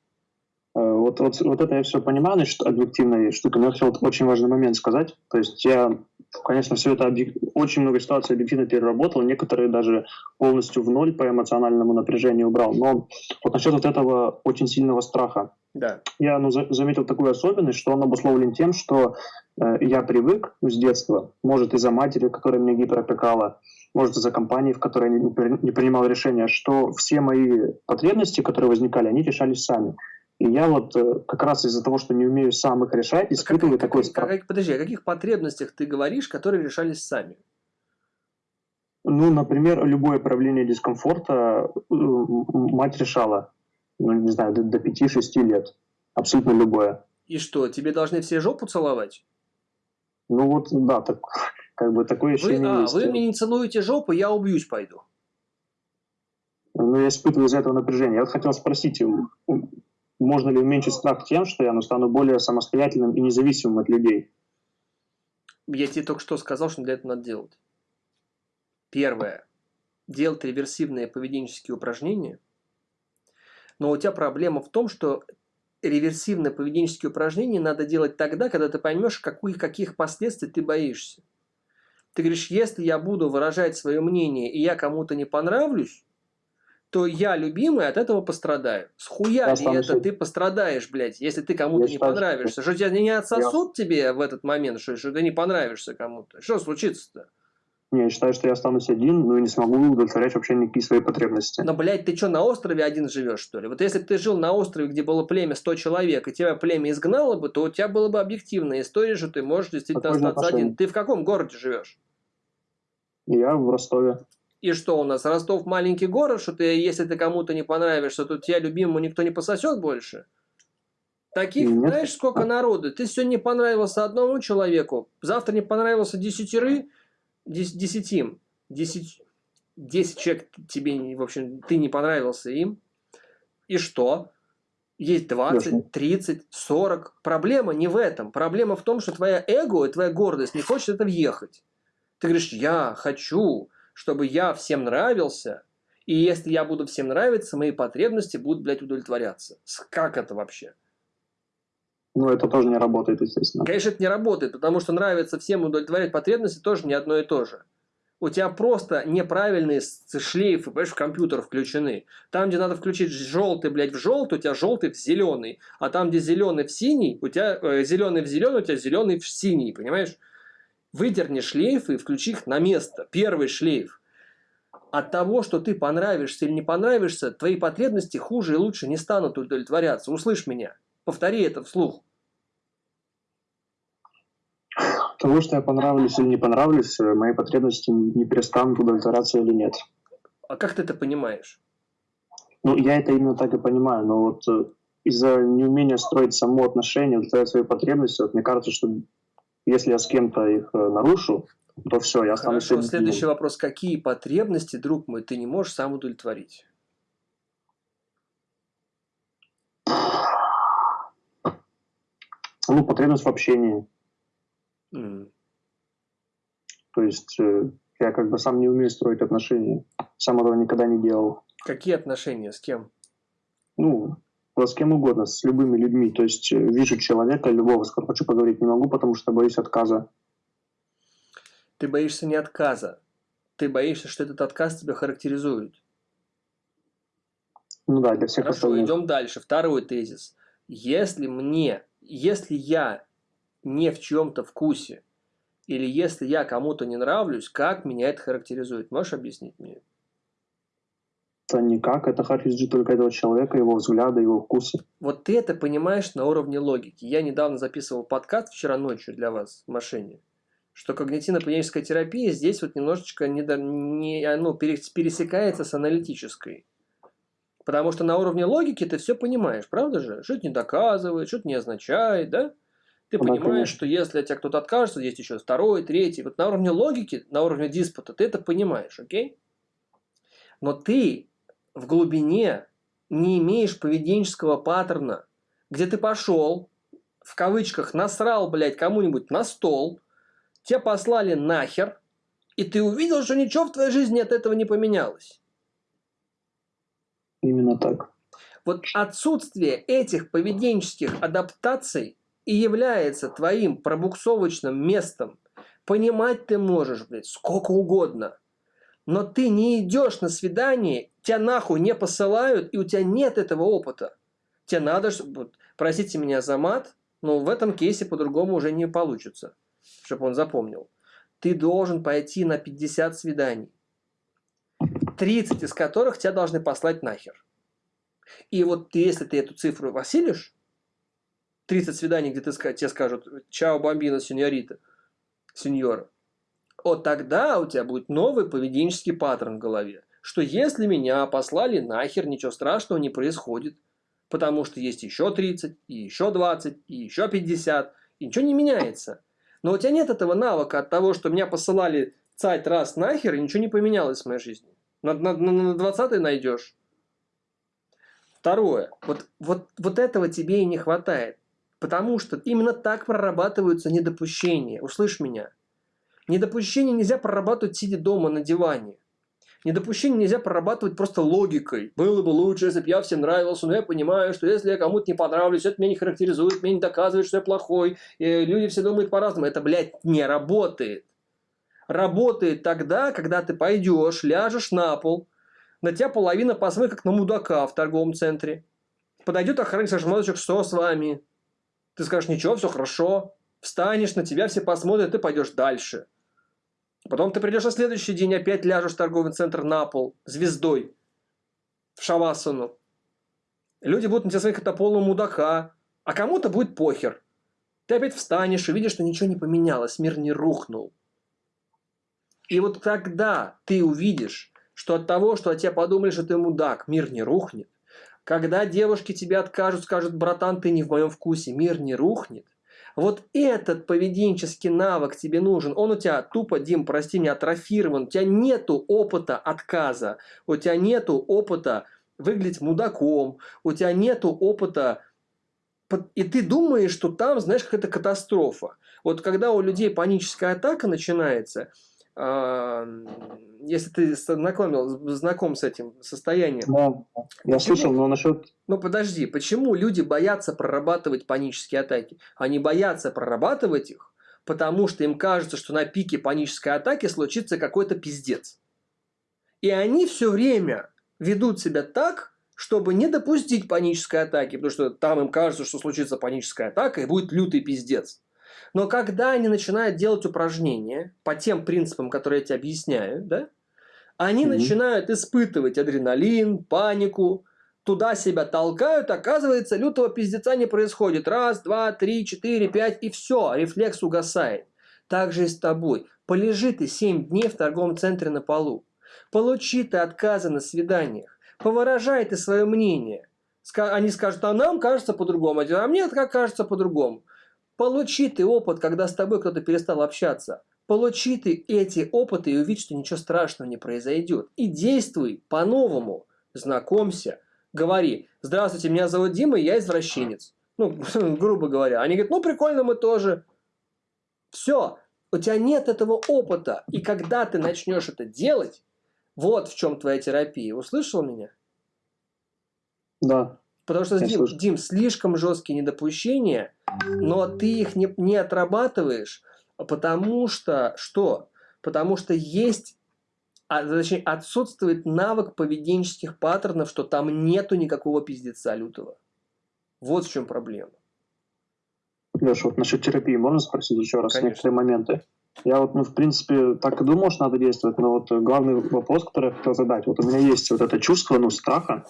Э, Вот, вот, вот это я все понимаю, значит, объективная штука, но я хотел очень важный момент сказать. То есть я, конечно, все это объек... очень много ситуаций объективно переработал, некоторые даже полностью в ноль по эмоциональному напряжению убрал. Но вот насчет вот этого очень сильного страха. Да. Я ну, за, заметил такую особенность, что он обусловлен тем, что э, я привык с детства, может из-за матери, которая меня гиперопекала, может из-за компании, в которой я не, не принимал решения, что все мои потребности, которые возникали, они решались сами. И я вот э, как раз из-за того, что не умею сам их решать, испытываю а такой как, страх. Как, подожди, о каких потребностях ты говоришь, которые решались сами? Ну, например, любое проявление дискомфорта э, мать решала, ну, не знаю, до, до 5-6 лет. Абсолютно любое. И что, тебе должны все жопу целовать? Ну вот, да, так, как бы такое ощущение вы, а, есть. Вы мне не целуете жопу, я убьюсь пойду. Ну, я испытываю из-за этого напряжение. Я вот хотел спросить, можно ли уменьшить страх тем, что я ну, стану более самостоятельным и независимым от людей? Я тебе только что сказал, что для этого надо делать. Первое. Делать реверсивные поведенческие упражнения. Но у тебя проблема в том, что реверсивные поведенческие упражнения надо делать тогда, когда ты поймешь, каких, каких последствий ты боишься. Ты говоришь, если я буду выражать свое мнение, и я кому-то не понравлюсь, то я, любимый, от этого пострадаю. Схуя ли это ты пострадаешь, блядь, если ты кому-то не считаю, понравишься? Что, тебя не отсосут я... тебе в этот момент, что, что ты не понравишься кому-то? Что случится-то? Не, я считаю, что я останусь один, но не смогу удовлетворять вообще никакие свои потребности. Но, блядь, ты что, на острове один живешь, что ли? Вот если бы ты жил на острове, где было племя 100 человек, и тебя племя изгнало бы, то у тебя была бы объективная история, что ты можешь действительно Какое остаться один. Ты в каком городе живешь? Я в Ростове. И что у нас, Ростов маленький город, что ты, если ты кому-то не понравишься, то тебя любимому никто не пососет больше? Таких, Нет. знаешь, сколько народу? Ты сегодня не понравился одному человеку, завтра не понравился десятеры, десятим, десять, десять человек тебе, в общем, ты не понравился им, и что? Есть 20, 30, 40. Проблема не в этом. Проблема в том, что твоя эго и твоя гордость не хочет это въехать. Ты говоришь, я хочу, чтобы я всем нравился, и если я буду всем нравиться, мои потребности будут, блядь, удовлетворяться. Как это вообще? Ну, это тоже не работает, естественно. Конечно, это не работает, потому что нравится всем удовлетворять потребности тоже не одно и то же. У тебя просто неправильные шлейфы, понимаешь, в компьютер включены. Там, где надо включить желтый, блядь, в желтый, у тебя желтый в зеленый. А там, где зеленый в синий, у тебя э, зеленый в зеленый, у тебя зеленый в синий, понимаешь? Выдерни шлейфы и включи их на место. Первый шлейф. От того, что ты понравишься или не понравишься, твои потребности хуже и лучше не станут удовлетворяться. Услышь меня. Повтори это вслух. Того, что я понравлюсь или не понравлюсь, мои потребности не перестанут удовлетворяться или нет. А как ты это понимаешь? Ну, я это именно так и понимаю, но вот э, из-за неумения строить само отношение, удовлетворять свои потребности, вот мне кажется, что если я с кем-то их э, нарушу, то все, я останусь... Хорошо, следующий вопрос. Какие потребности, друг мой, ты не можешь сам удовлетворить? Ну, потребность в общении. Mm. То есть э, я как бы сам не умею строить отношения. Сам этого никогда не делал. Какие отношения? С кем? Ну, с кем угодно, с любыми людьми. То есть э, вижу человека, любого, с которым хочу поговорить, не могу, потому что боюсь отказа. Ты боишься не отказа. Ты боишься, что этот отказ тебя характеризует. Ну да, для всех Хорошо, остальных. идем дальше. Второй тезис. Если мне если я не в чем-то вкусе, или если я кому-то не нравлюсь, как меня это характеризует? Можешь объяснить мне? Это никак, это характеризует только этого человека, его взгляды, его вкусы. Вот ты это понимаешь на уровне логики. Я недавно записывал подкаст вчера ночью для вас в машине, что когнитивно-поведенческая терапия здесь вот немножечко не, не, ну, пересекается с аналитической. Потому что на уровне логики ты все понимаешь, правда же? Что это не доказывает, что это не означает, да? Ты ну да, понимаешь, конечно. что если от тебя кто-то откажется, есть еще второй, третий. Вот на уровне логики, на уровне диспута ты это понимаешь, окей? Но ты в глубине не имеешь поведенческого паттерна, где ты пошел, в кавычках, насрал, блядь, кому-нибудь на стол, тебя послали нахер, и ты увидел, что ничего в твоей жизни от этого не поменялось. Именно так. Вот отсутствие этих поведенческих адаптаций и является твоим пробуксовочным местом. Понимать ты можешь, блядь, сколько угодно. Но ты не идешь на свидание, тебя нахуй не посылают, и у тебя нет этого опыта. Тебе надо, чтобы... Простите меня за мат, но в этом кейсе по-другому уже не получится, чтобы он запомнил. Ты должен пойти на 50 свиданий, 30 из которых тебя должны послать нахер. И вот если ты эту цифру осилишь, 30 свиданий, где ты, тебе скажут «Чао, бомбина, сеньорита», сеньора, вот тогда у тебя будет новый поведенческий паттерн в голове, что если меня послали нахер, ничего страшного не происходит, потому что есть еще 30, и еще 20, и еще 50, и ничего не меняется. Но у тебя нет этого навыка от того, что меня посылали цать раз нахер, и ничего не поменялось в моей жизни. На, на, на 20 найдешь. Второе. Вот, вот, вот этого тебе и не хватает. Потому что именно так прорабатываются недопущения. Услышь меня. Недопущение нельзя прорабатывать, сидя дома на диване. Недопущение нельзя прорабатывать просто логикой. Было бы лучше, если бы я всем нравился, но я понимаю, что если я кому-то не понравлюсь, это меня не характеризует, меня не доказывает, что я плохой. И люди все думают по-разному. Это, блядь, не работает. Работает тогда, когда ты пойдешь, ляжешь на пол, на тебя половина посмотрит, как на мудака в торговом центре. Подойдет охранник, скажет, человек, что с вами? Ты скажешь, ничего, все хорошо. Встанешь, на тебя все посмотрят, ты пойдешь дальше. Потом ты придешь на следующий день, опять ляжешь в торговый центр на пол, звездой, в шавасану. Люди будут на тебя смотреть, как на полного мудака, а кому-то будет похер. Ты опять встанешь и видишь, что ничего не поменялось, мир не рухнул. И вот тогда ты увидишь, что от того, что о тебе подумали, что ты мудак, мир не рухнет. Когда девушки тебе откажут, скажут, братан, ты не в моем вкусе, мир не рухнет. Вот этот поведенческий навык тебе нужен. Он у тебя тупо, Дим, прости меня, атрофирован. У тебя нету опыта отказа. У тебя нету опыта выглядеть мудаком. У тебя нету опыта... И ты думаешь, что там, знаешь, какая-то катастрофа. Вот когда у людей паническая атака начинается, если ты знакомил, знаком с этим состоянием. Да, я почему? слышал, но насчет... Ну подожди, почему люди боятся прорабатывать панические атаки? Они боятся прорабатывать их, потому что им кажется, что на пике панической атаки случится какой-то пиздец. И они все время ведут себя так, чтобы не допустить панической атаки, потому что там им кажется, что случится паническая атака и будет лютый пиздец. Но когда они начинают делать упражнения по тем принципам, которые я тебе объясняю, да, они mm-hmm. начинают испытывать адреналин, панику, туда себя толкают, оказывается, лютого пиздеца не происходит. Раз, два, три, четыре, пять, и все, рефлекс угасает. Так же и с тобой. Полежи ты 7 дней в торговом центре на полу. Получи ты отказы на свиданиях. Повыражай ты свое мнение. Они скажут, а нам кажется по-другому, а мне как кажется по-другому. Получи ты опыт, когда с тобой кто-то перестал общаться. Получи ты эти опыты и увидь, что ничего страшного не произойдет. И действуй по-новому. Знакомься. Говори, здравствуйте, меня зовут Дима, я извращенец. Ну, грубо говоря. Они говорят, ну прикольно, мы тоже. Все. У тебя нет этого опыта. И когда ты начнешь это делать, вот в чем твоя терапия. Услышал меня? Да. Потому что, Дим, Дим, слишком жесткие недопущения, но ты их не, не отрабатываешь, потому что что? Потому что есть, а, точнее, отсутствует навык поведенческих паттернов, что там нету никакого пиздеца лютого. Вот в чем проблема. Леша, вот насчет терапии можно спросить еще раз Конечно. некоторые моменты? Я вот, ну, в принципе, так и думал, что надо действовать, но вот главный вопрос, который я хотел задать, вот у меня есть вот это чувство, ну, страха,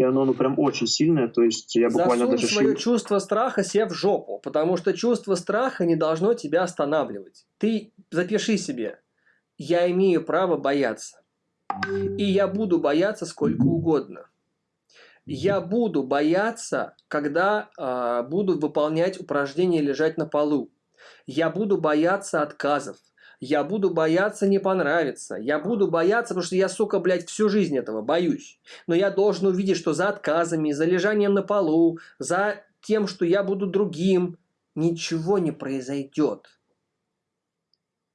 и оно ну, прям очень сильное, то есть я буквально Засунь даже... свое чувство страха себе в жопу, потому что чувство страха не должно тебя останавливать. Ты запиши себе, я имею право бояться. И я буду бояться сколько угодно. Я буду бояться, когда э, буду выполнять упражнения лежать на полу. Я буду бояться отказов я буду бояться не понравится, я буду бояться, потому что я, сука, блядь, всю жизнь этого боюсь. Но я должен увидеть, что за отказами, за лежанием на полу, за тем, что я буду другим, ничего не произойдет.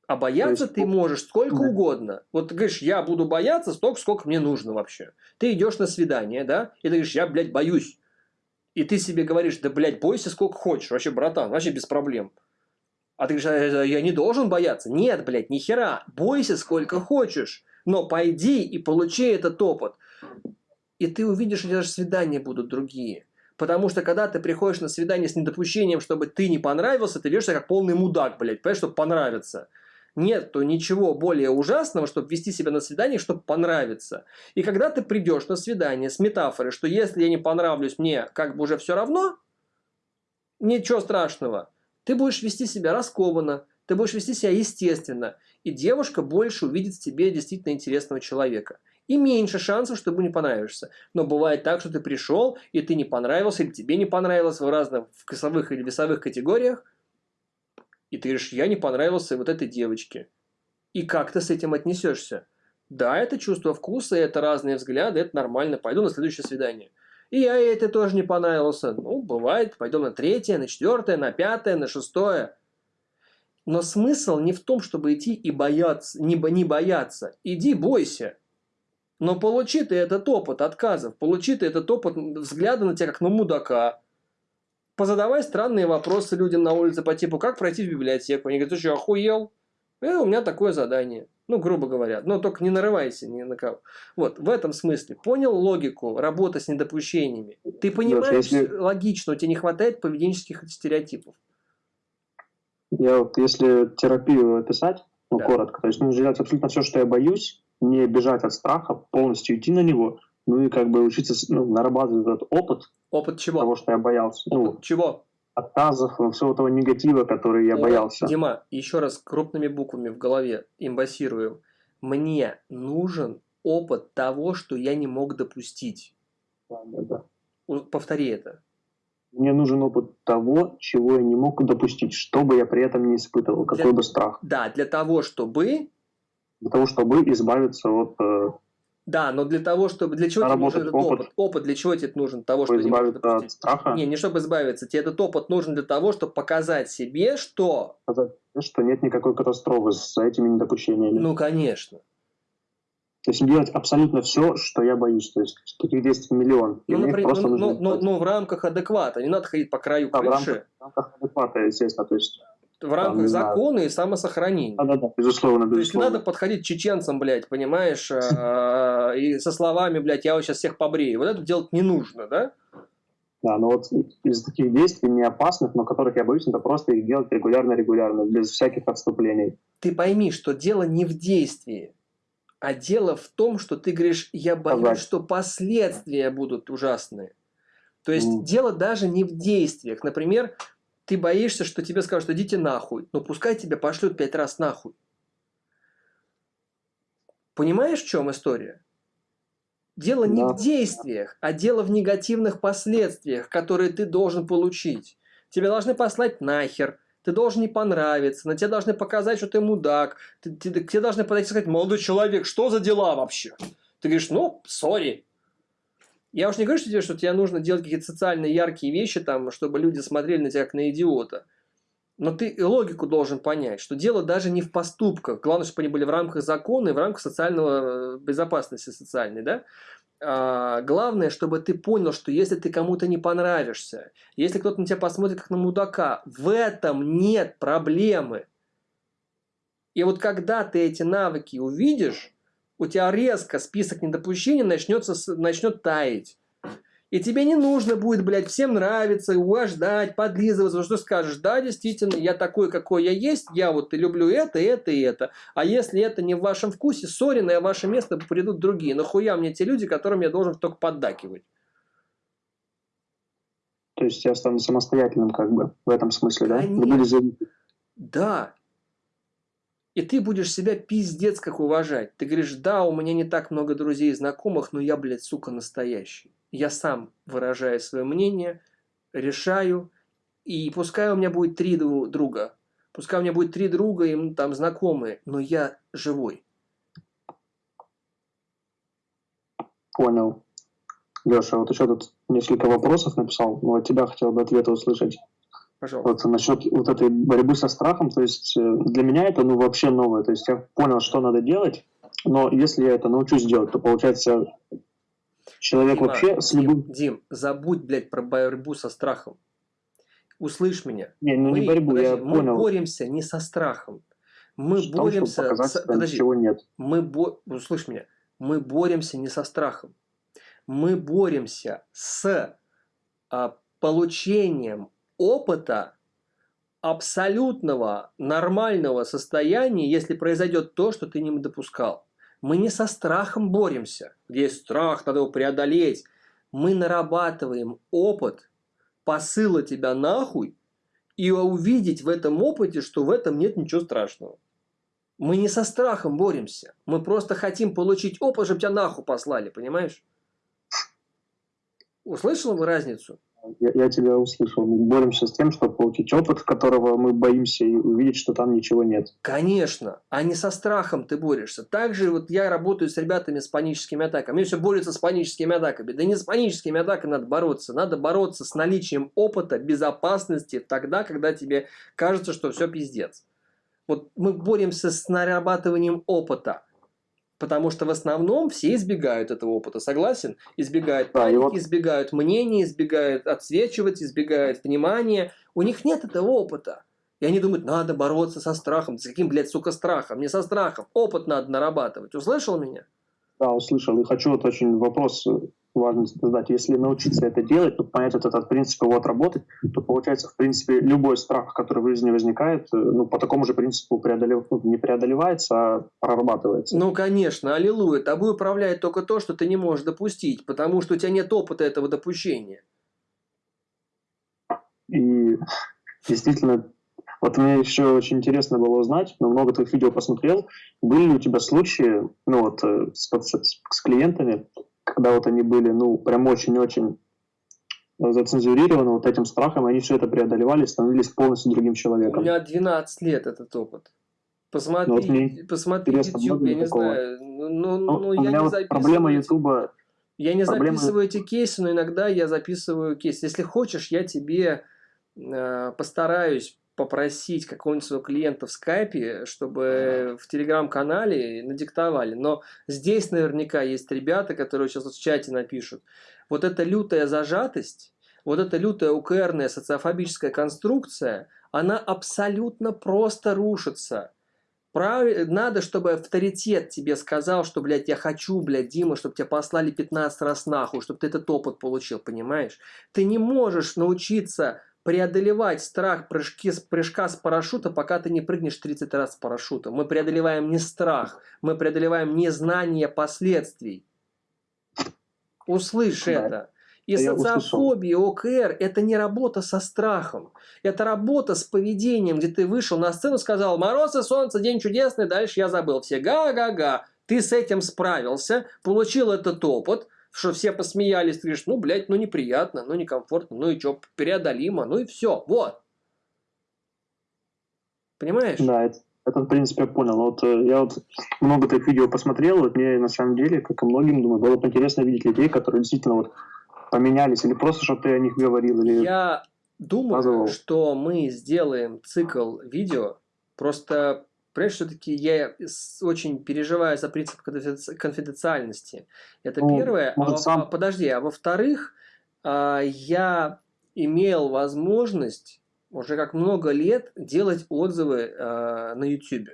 А бояться есть... ты можешь сколько да. угодно. Вот ты говоришь, я буду бояться столько, сколько мне нужно вообще. Ты идешь на свидание, да, и ты говоришь, я, блядь, боюсь. И ты себе говоришь, да, блядь, бойся сколько хочешь, вообще, братан, вообще без проблем. А ты говоришь, «Э, я не должен бояться. Нет, блядь, ни хера. Бойся сколько хочешь. Но пойди и получи этот опыт. И ты увидишь, что даже свидания будут другие. Потому что когда ты приходишь на свидание с недопущением, чтобы ты не понравился, ты ведешь себя как полный мудак, блядь, понимаешь, чтобы понравиться. Нет, то ничего более ужасного, чтобы вести себя на свидание, чтобы понравиться. И когда ты придешь на свидание с метафорой, что если я не понравлюсь, мне как бы уже все равно, ничего страшного. Ты будешь вести себя раскованно, ты будешь вести себя естественно, и девушка больше увидит в тебе действительно интересного человека. И меньше шансов, что ему не понравишься. Но бывает так, что ты пришел, и ты не понравился, или тебе не понравилось в разных вкусовых или весовых категориях, и ты говоришь, я не понравился вот этой девочке. И как ты с этим отнесешься? Да, это чувство вкуса, это разные взгляды, это нормально, пойду на следующее свидание. И я ей это тоже не понравился. Ну, бывает, пойдем на третье, на четвертое, на пятое, на шестое. Но смысл не в том, чтобы идти и бояться, не, не бояться. Иди, бойся. Но получи ты этот опыт отказов, получи ты этот опыт взгляда на тебя как на мудака. Позадавай странные вопросы людям на улице по типу, как пройти в библиотеку. Они говорят, ты что, охуел? Э, у меня такое задание. Ну, грубо говоря. Но только не нарывайся ни на кого. Вот, в этом смысле. Понял логику работы с недопущениями? Ты понимаешь, если... логично, у тебя не хватает поведенческих стереотипов. Я вот, если терапию описать, ну, да. коротко, то есть нужно делать абсолютно все, что я боюсь, не бежать от страха, полностью идти на него, ну и как бы учиться ну, нарабатывать этот опыт. Опыт чего? Того, что я боялся. Опыт ну, чего? Отказов, всего этого негатива, который я О, боялся. Дима, еще раз крупными буквами в голове имбассируем. Мне нужен опыт того, что я не мог допустить. Да, да, да. Повтори это. Мне нужен опыт того, чего я не мог допустить, чтобы я при этом не испытывал, какой для, бы страх. Да, для того, чтобы... Для того, чтобы избавиться от... Э, да, но для того, чтобы... Для чего тебе нужен этот опыт? опыт? Опыт для чего тебе нужен? Того, чтобы избавиться не от страха? Не, не чтобы избавиться. Тебе этот опыт нужен для того, чтобы показать себе, что... Показать, что нет никакой катастрофы с этими недопущениями. Ну, конечно. То есть делать абсолютно все, что я боюсь. То есть таких действий миллион. Ну, например, ну, ну, ну, ну, в рамках адеквата. Не надо ходить по краю да, крыши. В рамках, адеквата, естественно. То есть, в рамках там, закона и самосохранения. Да, да, да, безусловно, безусловно. То есть не надо подходить чеченцам, блядь, понимаешь, а, и со словами, блядь, я вот сейчас всех побрею. Вот это делать не нужно, да? Да, но вот из таких действий не опасных, но которых я боюсь, это просто их делать регулярно-регулярно, без всяких отступлений. Ты пойми, что дело не в действии. А дело в том, что ты говоришь, я боюсь, ага. что последствия будут ужасные. То есть mm. дело даже не в действиях. Например, ты боишься, что тебе скажут, идите нахуй. Но пускай тебя пошлют пять раз нахуй. Понимаешь, в чем история? Дело не да. в действиях, а дело в негативных последствиях, которые ты должен получить. Тебя должны послать нахер, ты должен не понравиться, на тебя должны показать, что ты мудак, ты, ты, ты, тебе должны подойти и сказать, молодой человек, что за дела вообще? Ты говоришь, ну, сори. Я уж не говорю, что тебе, что тебе нужно делать какие-то социально яркие вещи, там, чтобы люди смотрели на тебя как на идиота. Но ты логику должен понять, что дело даже не в поступках. Главное, чтобы они были в рамках закона и в рамках социального э, безопасности социальной, да? А, главное, чтобы ты понял, что если ты кому-то не понравишься, если кто-то на тебя посмотрит как на мудака, в этом нет проблемы. И вот когда ты эти навыки увидишь, у тебя резко список недопущений начнется, начнет таять. И тебе не нужно будет, блядь, всем нравиться, угождать, подлизываться, что скажешь, да, действительно, я такой, какой я есть, я вот и люблю это, это и это. А если это не в вашем вкусе, сори, на ваше место придут другие. Нахуя мне те люди, которым я должен только поддакивать? То есть я стану самостоятельным, как бы, в этом смысле, да? Конечно. Да. И ты будешь себя пиздец как уважать. Ты говоришь, да, у меня не так много друзей и знакомых, но я, блядь, сука, настоящий я сам выражаю свое мнение, решаю, и пускай у меня будет три друга, пускай у меня будет три друга и там знакомые, но я живой. Понял. Леша, вот еще тут несколько вопросов написал, но от тебя хотел бы ответы услышать. Пожалуйста. Вот насчет вот этой борьбы со страхом, то есть э, для меня это ну вообще новое, то есть я понял, что надо делать, но если я это научусь делать, то получается Человек Дима, вообще с любым... Дим, Дим, забудь, блядь, про борьбу со страхом. Услышь меня. Не, ну мы, не борьбу, подожди, я мы понял. боремся не со страхом. Мы Что, боремся... Показать, с... Подожди, нет. Мы бо... Услышь меня. Мы боремся не со страхом. Мы боремся с а, получением опыта абсолютного нормального состояния, если произойдет то, что ты не допускал. Мы не со страхом боремся, есть страх, надо его преодолеть. Мы нарабатываем опыт посыла тебя нахуй и увидеть в этом опыте, что в этом нет ничего страшного. Мы не со страхом боремся. Мы просто хотим получить опыт, чтобы тебя нахуй послали, понимаешь? Услышал разницу? Я, я тебя услышал. Мы боремся с тем, чтобы получить опыт, которого мы боимся, и увидеть, что там ничего нет. Конечно, а не со страхом ты борешься. Также вот я работаю с ребятами с паническими атаками. Они все борются с паническими атаками. Да не с паническими атаками надо бороться. Надо бороться с наличием опыта, безопасности тогда, когда тебе кажется, что все пиздец. Вот мы боремся с нарабатыванием опыта. Потому что в основном все избегают этого опыта, согласен? Избегают да, паники, вот... избегают мнений, избегают отсвечивать, избегают внимания. У них нет этого опыта. И они думают, надо бороться со страхом. С каким, блядь, сука, страхом? Не со страхом. Опыт надо нарабатывать. Услышал меня? Да, услышал. И хочу вот очень вопрос важно задать. Если научиться это делать, то понять этот, этот принцип его отработать, то получается, в принципе, любой страх, который в жизни возникает, э, ну, по такому же принципу преодолев... ну, не преодолевается, а прорабатывается. Ну, конечно, аллилуйя. Тобой управляет только то, что ты не можешь допустить, потому что у тебя нет опыта этого допущения. И действительно, вот мне еще очень интересно было узнать, но много твоих видео посмотрел, были ли у тебя случаи, ну вот, э, с, с, с клиентами, когда вот они были, ну, прям очень-очень зацензурированы вот этим страхом, они все это преодолевали, становились полностью другим человеком. У меня 12 лет этот опыт. Посмотри, ну, вот посмотри YouTube, я не такого. знаю. Ну, ну, ну, ну я не вот записываю. Проблема YouTube. Я не проблема... записываю эти кейсы, но иногда я записываю кейсы. Если хочешь, я тебе э, постараюсь попросить какого-нибудь своего клиента в скайпе, чтобы в телеграм-канале надиктовали. Но здесь наверняка есть ребята, которые сейчас в чате напишут. Вот эта лютая зажатость, вот эта лютая УКРная социофобическая конструкция, она абсолютно просто рушится. Прав... Надо, чтобы авторитет тебе сказал, что, блядь, я хочу, блядь, Дима, чтобы тебя послали 15 раз нахуй, чтобы ты этот опыт получил, понимаешь? Ты не можешь научиться преодолевать страх прыжки, прыжка с парашюта, пока ты не прыгнешь 30 раз с парашюта. Мы преодолеваем не страх, мы преодолеваем незнание последствий. Услышь да. это. И да социофобия, ОКР – это не работа со страхом. Это работа с поведением, где ты вышел на сцену, сказал «Мороз и солнце, день чудесный», дальше я забыл все «га-га-га». Ты с этим справился, получил этот опыт, что все посмеялись, ты говоришь, ну, блядь, ну, неприятно, ну, некомфортно, ну, и что, преодолимо, ну, и все, вот. Понимаешь? Да, это, это в принципе, я понял. Вот э, я вот много таких видео посмотрел, вот мне на самом деле, как и многим, думаю, было бы интересно видеть людей, которые действительно вот поменялись, или просто, чтобы ты о них говорил, или... Я думаю, показывал. что мы сделаем цикл видео, просто Понимаешь, все-таки я очень переживаю за принцип конфиденциальности. Это ну, первое. А, сам... а, подожди, а во-вторых, а, я имел возможность уже как много лет делать отзывы а, на YouTube.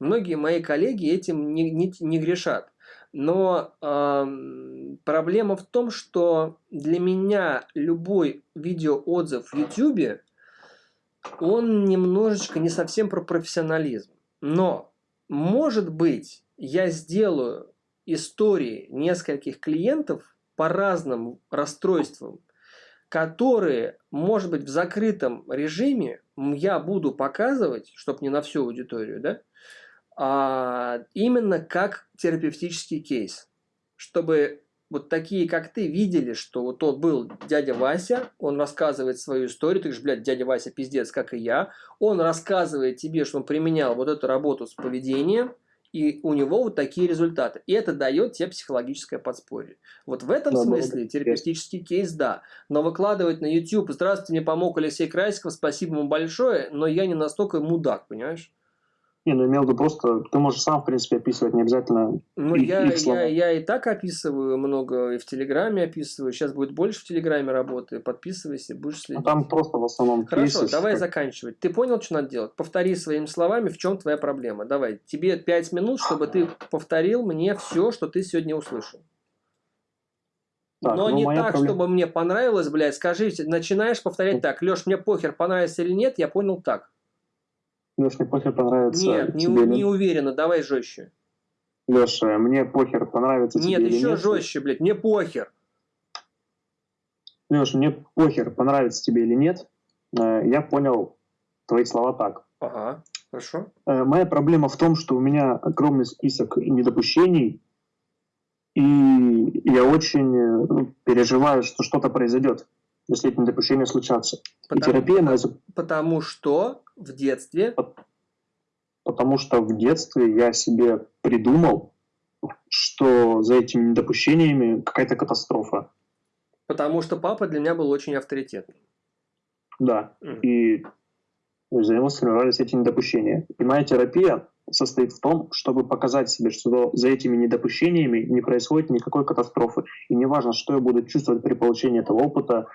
Многие мои коллеги этим не, не, не грешат. Но э, проблема в том, что для меня любой видеоотзыв в YouTube, он немножечко не совсем про профессионализм. Но, может быть, я сделаю истории нескольких клиентов по разным расстройствам, которые, может быть, в закрытом режиме я буду показывать, чтобы не на всю аудиторию, да, а именно как терапевтический кейс, чтобы вот такие, как ты, видели, что вот тот был дядя Вася, он рассказывает свою историю, ты говоришь, блядь, дядя Вася пиздец, как и я, он рассказывает тебе, что он применял вот эту работу с поведением, и у него вот такие результаты. И это дает тебе психологическое подспорье. Вот в этом да, смысле да, терапевтический кейс, да. Но выкладывать на YouTube, здравствуйте, мне помог Алексей Красиков, спасибо ему большое, но я не настолько мудак, понимаешь? Не, ну имел в виду просто, ты можешь сам, в принципе, описывать, не обязательно Ну, их, я, их слова. я, я и так описываю много, и в Телеграме описываю. Сейчас будет больше в Телеграме работы. Подписывайся, будешь следить. Ну, там просто в основном Хорошо, кейсы, давай как... заканчивать. Ты понял, что надо делать? Повтори своими словами, в чем твоя проблема. Давай, тебе пять 5 минут, чтобы ты повторил мне все, что ты сегодня услышал. Так, Но ну, не так, проблема... чтобы мне понравилось, блядь. Скажите, начинаешь повторять так. Леш, мне похер, понравится или нет, я понял так. Леш, мне похер, понравится Нет, не, тебе не уверенно, давай жестче. Леша, мне похер, понравится нет, тебе или нет. Нет, еще жестче, блядь, мне похер. Леша, мне похер, понравится тебе или нет. Э, я понял твои слова так. Ага, хорошо. Э, моя проблема в том, что у меня огромный список недопущений, и я очень э, ну, переживаю, что что-то произойдет, если эти недопущения случатся. Потому, и терапия моя... Потому что в детстве... Потому что в детстве я себе придумал, что за этими недопущениями какая-то катастрофа. Потому что папа для меня был очень авторитетным. Да, mm. и за него сформировались эти недопущения. И моя терапия состоит в том, чтобы показать себе, что за этими недопущениями не происходит никакой катастрофы. И неважно, что я буду чувствовать при получении этого опыта,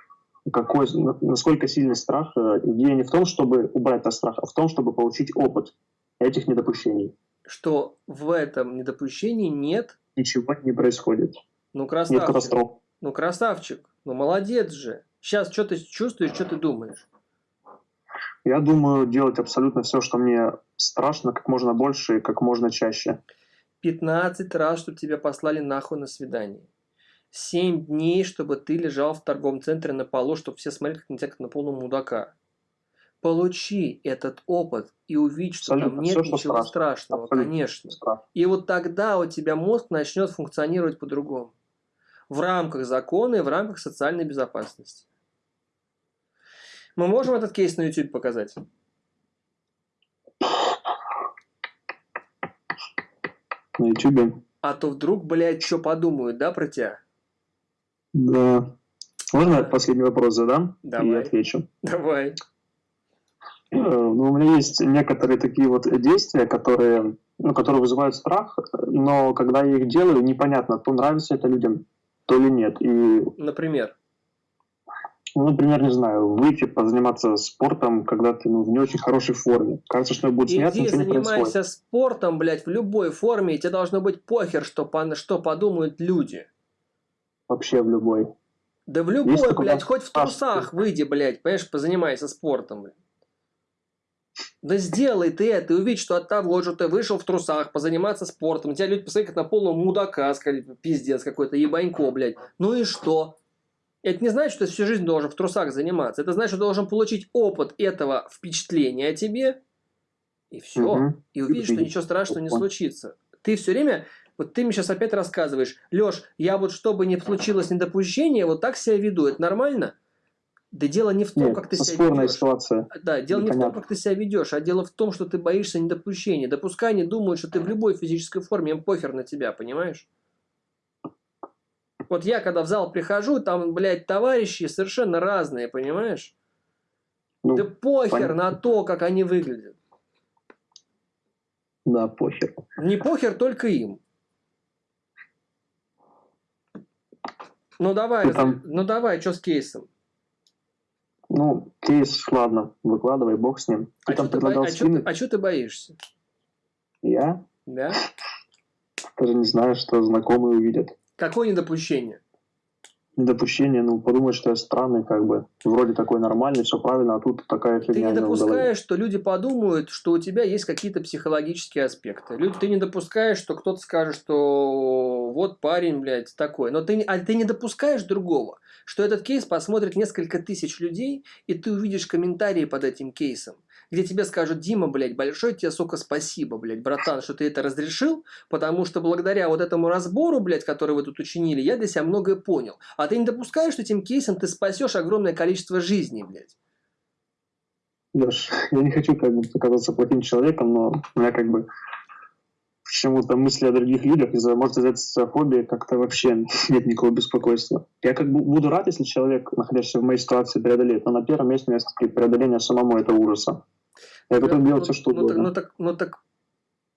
какой, насколько сильный страх. Э, идея не в том, чтобы убрать этот страх, а в том, чтобы получить опыт этих недопущений. Что в этом недопущении нет... Ничего не происходит. Ну, красавчик. Нет катастроф. Ну, красавчик. Ну, молодец же. Сейчас что ты чувствуешь, что ты думаешь? Я думаю делать абсолютно все, что мне страшно, как можно больше и как можно чаще. 15 раз, чтобы тебя послали нахуй на свидание. 7 дней, чтобы ты лежал в торговом центре на полу, чтобы все смотрели как на тебя, как на полного мудака. Получи этот опыт и увидь, что Абсолютно там нет все, ничего страшно. страшного, Абсолютно конечно. Страшно. И вот тогда у тебя мозг начнет функционировать по-другому. В рамках закона и в рамках социальной безопасности. Мы можем этот кейс на YouTube показать? На YouTube? А то вдруг, блядь, что подумают, да, про тебя? Да. Можно последний вопрос задам? Давай. И отвечу. Давай. Э, ну, у меня есть некоторые такие вот действия, которые, ну, которые вызывают страх, но когда я их делаю, непонятно, то нравится это людям, то ли нет. И... Например? Ну, например, не знаю, выйти, позаниматься спортом, когда ты ну, в не очень хорошей форме. Кажется, что будет смеяться, Иди занимайся спортом, блядь, в любой форме, и тебе должно быть похер, что, что подумают люди. Вообще в любой. Да в любой, Есть блядь, хоть в трусах выйди, блядь, понимаешь, позанимайся спортом, блядь. Да сделай ты это и увидь, что от того, что ты вышел в трусах позаниматься спортом, тебя люди посмотрят на полного мудака, сказали, пиздец какой-то, ебанько, блядь. Ну и что? Это не значит, что ты всю жизнь должен в трусах заниматься. Это значит, что должен получить опыт этого впечатления о тебе, и все. Угу. И увидишь, что ничего страшного не случится. Ты все время, вот ты мне сейчас опять рассказываешь, Леш, я вот чтобы не случилось недопущение, вот так себя веду. Это нормально? Да дело не в том, Нет, как ты себя ведешь. ситуация. Да, дело Непонятно. не в том, как ты себя ведешь, а дело в том, что ты боишься недопущения. Допускай не думают, что ты в любой физической форме, им похер на тебя, понимаешь? Вот я когда в зал прихожу, там, блядь, товарищи совершенно разные, понимаешь? Ну, да похер понятно. на то, как они выглядят. Да, похер. Не похер только им. Ну давай, там... ну давай, что с кейсом? Ну, кейс, ладно, выкладывай, бог с ним. Ты а что ты, бо... а ты, а ты боишься? Я? Да. Даже не знаю, что знакомые увидят. Какое недопущение? Недопущение, ну, подумать, что я странный, как бы, вроде такой нормальный, все правильно, а тут такая фигня. Ты не допускаешь, что люди подумают, что у тебя есть какие-то психологические аспекты. Люди, ты не допускаешь, что кто-то скажет, что вот парень, блядь, такой. Но ты, а ты не допускаешь другого, что этот кейс посмотрит несколько тысяч людей, и ты увидишь комментарии под этим кейсом где тебе скажут, Дима, блядь, большое тебе, сука, спасибо, блядь, братан, что ты это разрешил, потому что благодаря вот этому разбору, блядь, который вы тут учинили, я для себя многое понял. А ты не допускаешь, что этим кейсом ты спасешь огромное количество жизней, блядь? Леш, я не хочу как бы показаться плохим человеком, но у меня как бы почему-то мысли о других людях из-за, может, из-за социофобии как-то вообще нет никакого беспокойства. Я как бы буду рад, если человек, находящийся в моей ситуации, преодолеет, но на первом месте у меня преодоление самому этого ужаса. Я готов ну, делать все, что ну, угодно. Ну так, ну так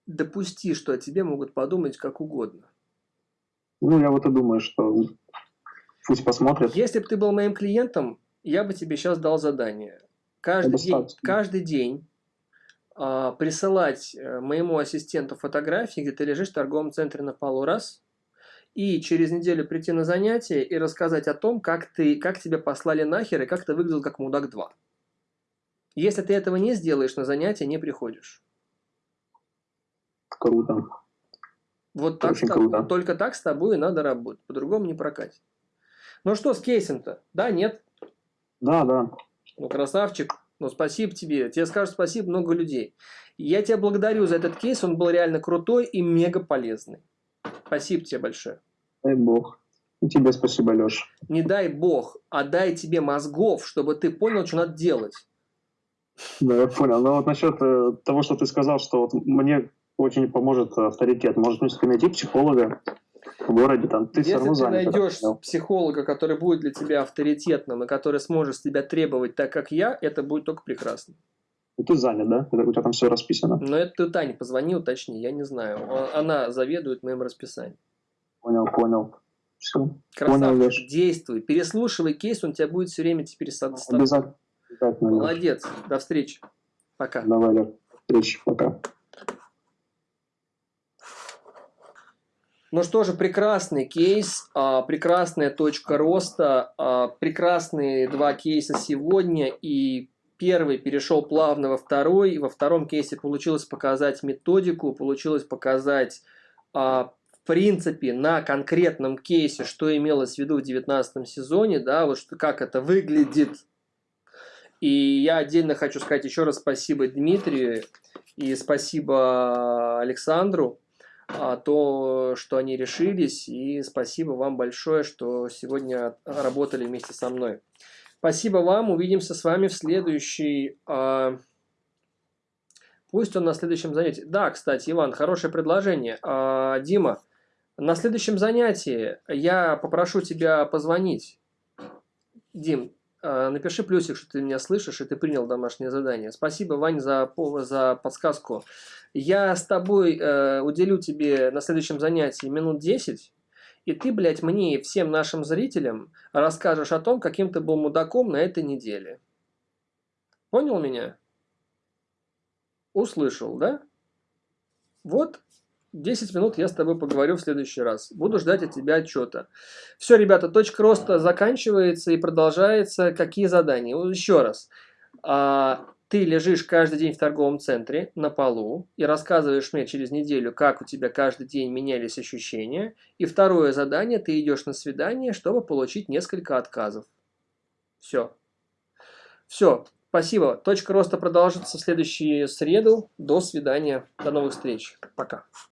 допусти, что о тебе могут подумать как угодно. Ну, я вот и думаю, что пусть посмотрят. Если бы ты был моим клиентом, я бы тебе сейчас дал задание. Каждый день, каждый день а, присылать э, моему ассистенту фотографии, где ты лежишь в торговом центре на полу раз, и через неделю прийти на занятие и рассказать о том, как, ты, как тебя послали нахер и как ты выглядел как мудак 2. Если ты этого не сделаешь, на занятие не приходишь. Круто. Вот так Очень тобой, круто. только так с тобой и надо работать, по-другому не прокатит. Ну что с кейсом-то? Да, нет? Да, да. Ну, красавчик. Ну, спасибо тебе. Тебе скажут спасибо много людей. Я тебя благодарю за этот кейс. Он был реально крутой и мега полезный. Спасибо тебе большое. Дай бог. И тебе спасибо, Леш. Не дай бог, а дай тебе мозгов, чтобы ты понял, что надо делать. Да, я понял. Но вот насчет э, того, что ты сказал, что вот мне очень поможет авторитет. Может, мне найти психолога в городе, там, ты все Если равно ты занят. найдешь понял. психолога, который будет для тебя авторитетным и который сможет тебя требовать так, как я, это будет только прекрасно. Ну, ты занят, да? У тебя там все расписано. Но это ты Тане позвони, уточни, я не знаю. Она заведует моим расписанием. Понял, понял. Все. Понял, Красавчик, Леш. действуй. Переслушивай кейс, он тебя будет все время теперь с с тобой. Обязательно. Обязательно. Молодец. До встречи. Пока. Давай, Леш. Встречи. Пока. Ну что же, прекрасный кейс, а, прекрасная точка роста, а, прекрасные два кейса сегодня. И первый перешел плавно во второй. И во втором кейсе получилось показать методику, получилось показать, а, в принципе, на конкретном кейсе, что имелось в виду в 19 сезоне, да, вот что, как это выглядит. И я отдельно хочу сказать еще раз спасибо Дмитрию и спасибо Александру а, то, что они решились, и спасибо вам большое, что сегодня работали вместе со мной. Спасибо вам, увидимся с вами в следующий... а, Пусть он на следующем занятии. Да, кстати, Иван, хорошее предложение. А, Дима, на следующем занятии я попрошу тебя позвонить. Дим, напиши плюсик, что ты меня слышишь, и ты принял домашнее задание. Спасибо, Вань, за, за подсказку. Я с тобой э, уделю тебе на следующем занятии минут 10, и ты, блядь, мне и всем нашим зрителям расскажешь о том, каким ты был мудаком на этой неделе. Понял меня? Услышал, да? Вот 10 минут я с тобой поговорю в следующий раз. Буду ждать от тебя отчета. Все, ребята, точка роста заканчивается и продолжается. Какие задания? Еще раз. А, ты лежишь каждый день в торговом центре на полу и рассказываешь мне через неделю, как у тебя каждый день менялись ощущения. И второе задание, ты идешь на свидание, чтобы получить несколько отказов. Все. Все. Спасибо. Точка роста продолжится в следующую среду. До свидания. До новых встреч. Пока.